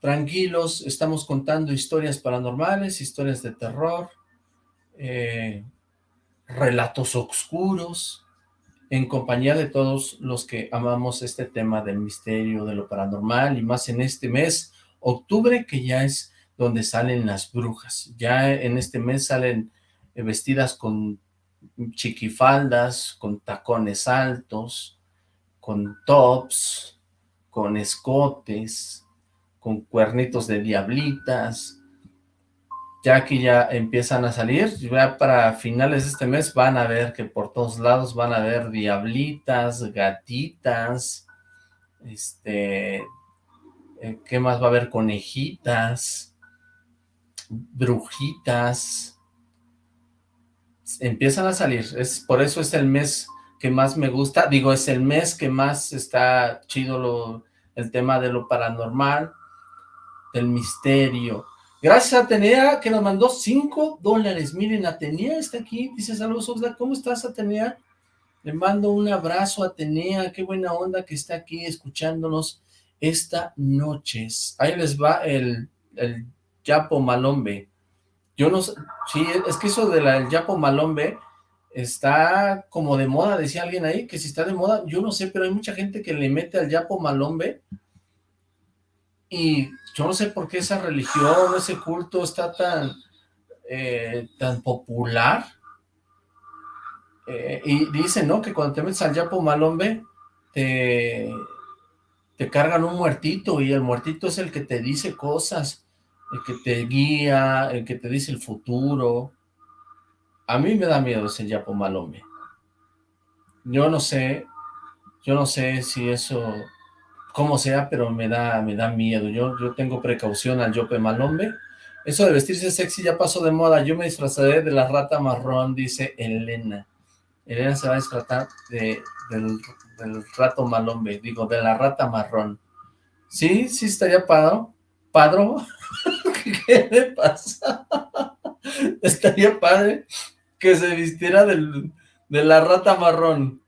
tranquilos, estamos contando historias paranormales, historias de terror, eh, relatos oscuros, en compañía de todos los que amamos este tema del misterio, de lo paranormal, y más en este mes, octubre, que ya es donde salen las brujas. Ya en este mes salen eh, vestidas con chiquifaldas, con tacones altos, con tops, con escotes, con cuernitos de diablitas, ya que ya empiezan a salir, ya para finales de este mes van a ver que por todos lados van a ver diablitas, gatitas, este, eh, ¿qué más va a haber? Conejitas, brujitas, empiezan a salir, es por eso es el mes que más me gusta, digo, es el mes que más está chido lo, el tema de lo paranormal, del misterio, Gracias a Atenea que nos mandó 5 dólares. Miren, Atenea está aquí. Dice, saludos Oxlack. ¿Cómo estás, Atenea? Le mando un abrazo a Atenea. Qué buena onda que está aquí escuchándonos esta noche. Ahí les va el, el Yapo Malombe. Yo no sé, sí, es que eso del el Yapo Malombe está como de moda, decía alguien ahí, que si está de moda, yo no sé, pero hay mucha gente que le mete al Yapo Malombe y yo no sé por qué esa religión, ese culto está tan, eh, tan popular. Eh, y dicen, ¿no? Que cuando te metes al Yapo Malombe, te, te cargan un muertito y el muertito es el que te dice cosas el que te guía, el que te dice el futuro. A mí me da miedo ese Yapo Malombe. Yo no sé, yo no sé si eso, cómo sea, pero me da, me da miedo. Yo, yo tengo precaución al Yope Malombe. Eso de vestirse sexy ya pasó de moda. Yo me disfrazaré de la rata marrón, dice Elena. Elena se va a disfrazar de, del, del rato malombe, digo, de la rata marrón. Sí, sí estaría padro. Padro. ¿Qué le pasa? Estaría padre que se vistiera del, de la rata marrón.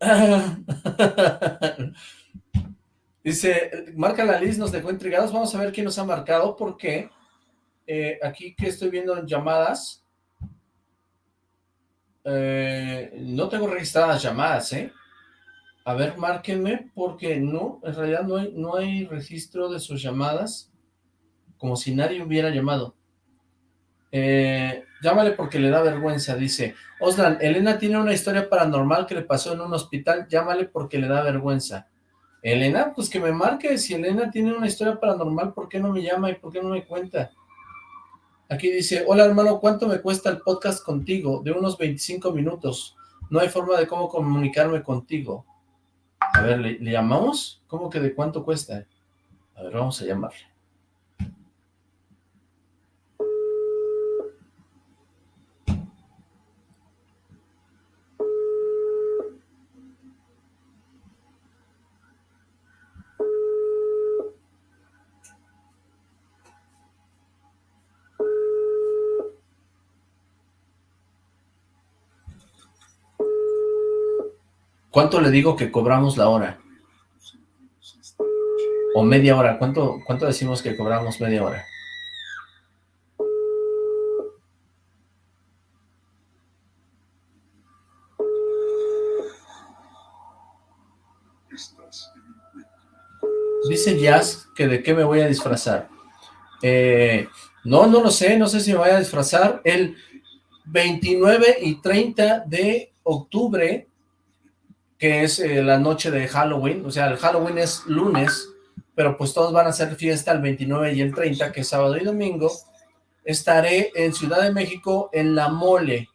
Dice, marca la lista, nos dejó intrigados. Vamos a ver quién nos ha marcado, porque eh, aquí que estoy viendo en llamadas, eh, no tengo registradas llamadas, ¿eh? A ver, márquenme, porque no, en realidad no hay, no hay registro de sus llamadas como si nadie hubiera llamado. Eh, llámale porque le da vergüenza, dice. Oslan, Elena tiene una historia paranormal que le pasó en un hospital, llámale porque le da vergüenza. Elena, pues que me marque, si Elena tiene una historia paranormal, ¿por qué no me llama y por qué no me cuenta? Aquí dice, hola hermano, ¿cuánto me cuesta el podcast contigo? De unos 25 minutos. No hay forma de cómo comunicarme contigo. A ver, ¿le, ¿le llamamos? ¿Cómo que de cuánto cuesta? A ver, vamos a llamarle. ¿Cuánto le digo que cobramos la hora? O media hora. ¿Cuánto, cuánto decimos que cobramos media hora? Dice Jazz que de qué me voy a disfrazar. Eh, no, no lo sé, no sé si me voy a disfrazar. El 29 y 30 de octubre que es eh, la noche de Halloween, o sea, el Halloween es lunes, pero pues todos van a hacer fiesta el 29 y el 30, que es sábado y domingo, estaré en Ciudad de México en La Mole,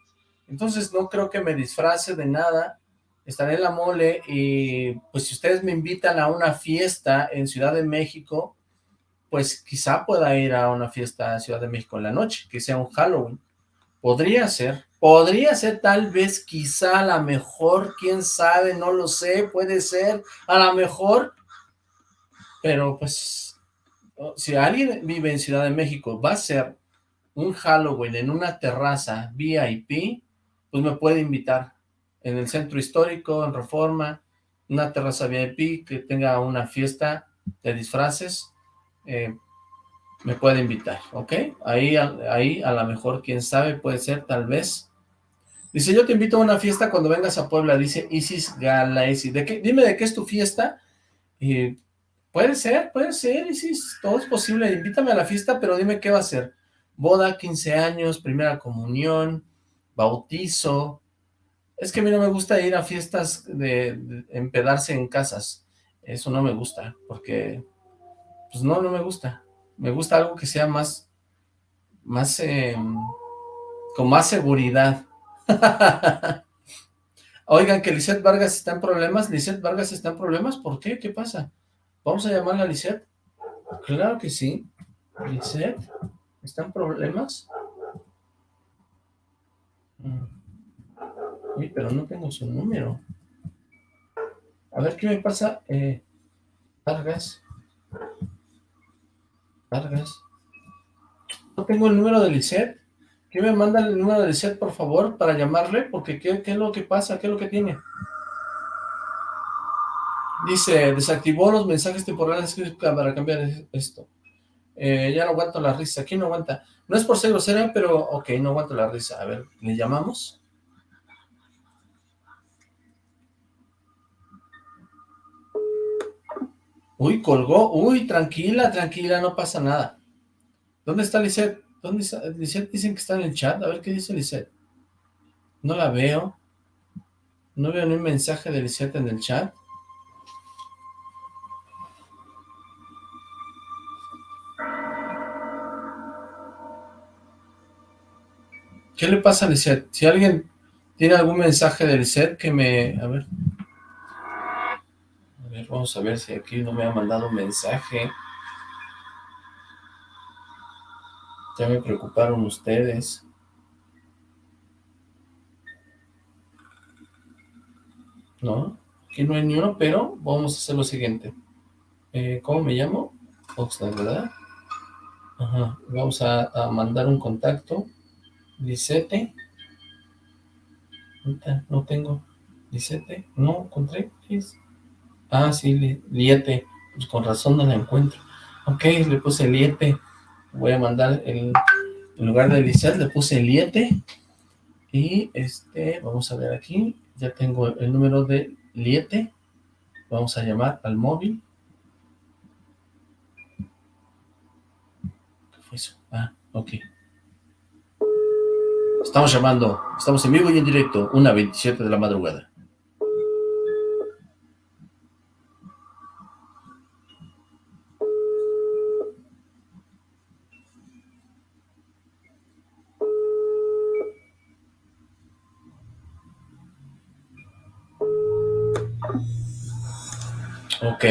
entonces no creo que me disfrace de nada, estaré en La Mole y pues si ustedes me invitan a una fiesta en Ciudad de México, pues quizá pueda ir a una fiesta en Ciudad de México en la noche, que sea un Halloween, podría ser, Podría ser tal vez, quizá, a la mejor, quién sabe, no lo sé, puede ser, a lo mejor, pero pues, si alguien vive en Ciudad de México, va a ser un Halloween en una terraza VIP, pues me puede invitar en el centro histórico, en Reforma, una terraza VIP que tenga una fiesta de disfraces, eh, me puede invitar, ¿ok? Ahí, ahí a lo mejor, quién sabe, puede ser tal vez Dice, yo te invito a una fiesta cuando vengas a Puebla, dice Isis Galaesi. ¿De qué? Dime de qué es tu fiesta. Y puede ser, puede ser, Isis, todo es posible. Invítame a la fiesta, pero dime qué va a ser. Boda, 15 años, primera comunión, bautizo. Es que a mí no me gusta ir a fiestas de, empedarse en casas. Eso no me gusta, porque, pues no, no me gusta. Me gusta algo que sea más, más, em, con más seguridad Oigan, que Lisette Vargas está en problemas. Lisette Vargas está en problemas. ¿Por qué? ¿Qué pasa? ¿Vamos a llamarla a Lisette? Claro que sí. Lisette, ¿está en problemas? Mm. Uy, pero no tengo su número. A ver, ¿qué me pasa? Eh, Vargas. Vargas. No tengo el número de Lisette. ¿Quién me manda el número de Lisette, por favor, para llamarle? Porque ¿qué, ¿qué, es lo que pasa? ¿Qué es lo que tiene? Dice, desactivó los mensajes temporales para cambiar esto. Eh, ya no aguanto la risa. ¿Quién no aguanta? No es por ser grosera, pero ok, no aguanto la risa. A ver, ¿le llamamos? Uy, colgó. Uy, tranquila, tranquila, no pasa nada. ¿Dónde está Lisette? ¿Dónde está? Lisette dicen que está en el chat. A ver qué dice Lisette. No la veo. No veo ni un mensaje de Lisette en el chat. ¿Qué le pasa a Lisette? Si alguien tiene algún mensaje de Lisette que me... A ver. A ver, vamos a ver si aquí no me ha mandado un mensaje. Ya me preocuparon ustedes. No, aquí no hay ni uno, pero vamos a hacer lo siguiente. Eh, ¿Cómo me llamo? Oxlack, ¿verdad? Ajá, vamos a, mandar un contacto. Lisete. No tengo. Lisete. No encontré. Ah, sí, Liete. Pues con razón no la encuentro. Ok, le puse Liete voy a mandar el, en lugar de Lisette le puse Liete y este, vamos a ver aquí, ya tengo el número de Liete, vamos a llamar al móvil. ¿Qué fue eso? Ah, ok. Estamos llamando, estamos en vivo y en directo, una 27 de la madrugada. Ok,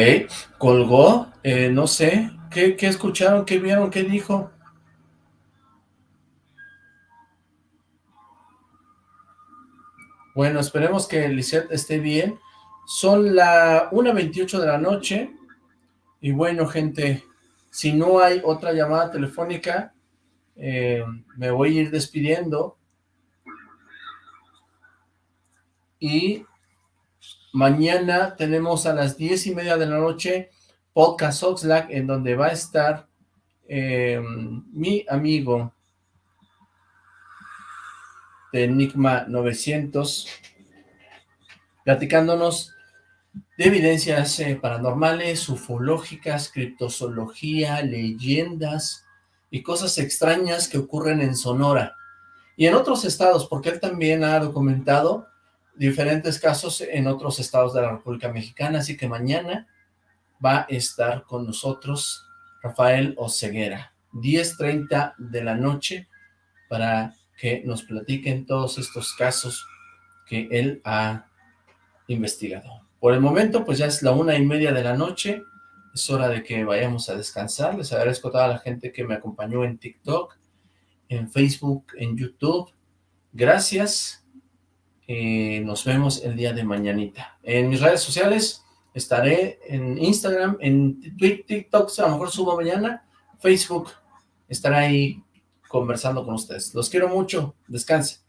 colgó, eh, no sé, ¿qué, escucharon, qué vieron, qué dijo? Bueno, esperemos que Lisette esté bien. Son la 1.28 de la noche. Y bueno, gente, si no hay otra llamada telefónica, eh, me voy a ir despidiendo. Y Mañana tenemos a las diez y media de la noche Podcast Oxlack, en donde va a estar eh, mi amigo de Enigma 900 platicándonos de evidencias eh, paranormales, ufológicas, criptozoología, leyendas y cosas extrañas que ocurren en Sonora y en otros estados, porque él también ha documentado diferentes casos en otros estados de la República Mexicana, así que mañana va a estar con nosotros Rafael Oceguera, 10.30 de la noche, para que nos platiquen todos estos casos que él ha investigado. Por el momento, pues ya es la una y media de la noche, es hora de que vayamos a descansar. Les agradezco a toda la gente que me acompañó en TikTok, en Facebook, en YouTube. Gracias eh, nos vemos el día de mañanita. En mis redes sociales estaré en Instagram, en TikTok, a lo mejor subo mañana, Facebook, estaré ahí conversando con ustedes. Los quiero mucho, descansen.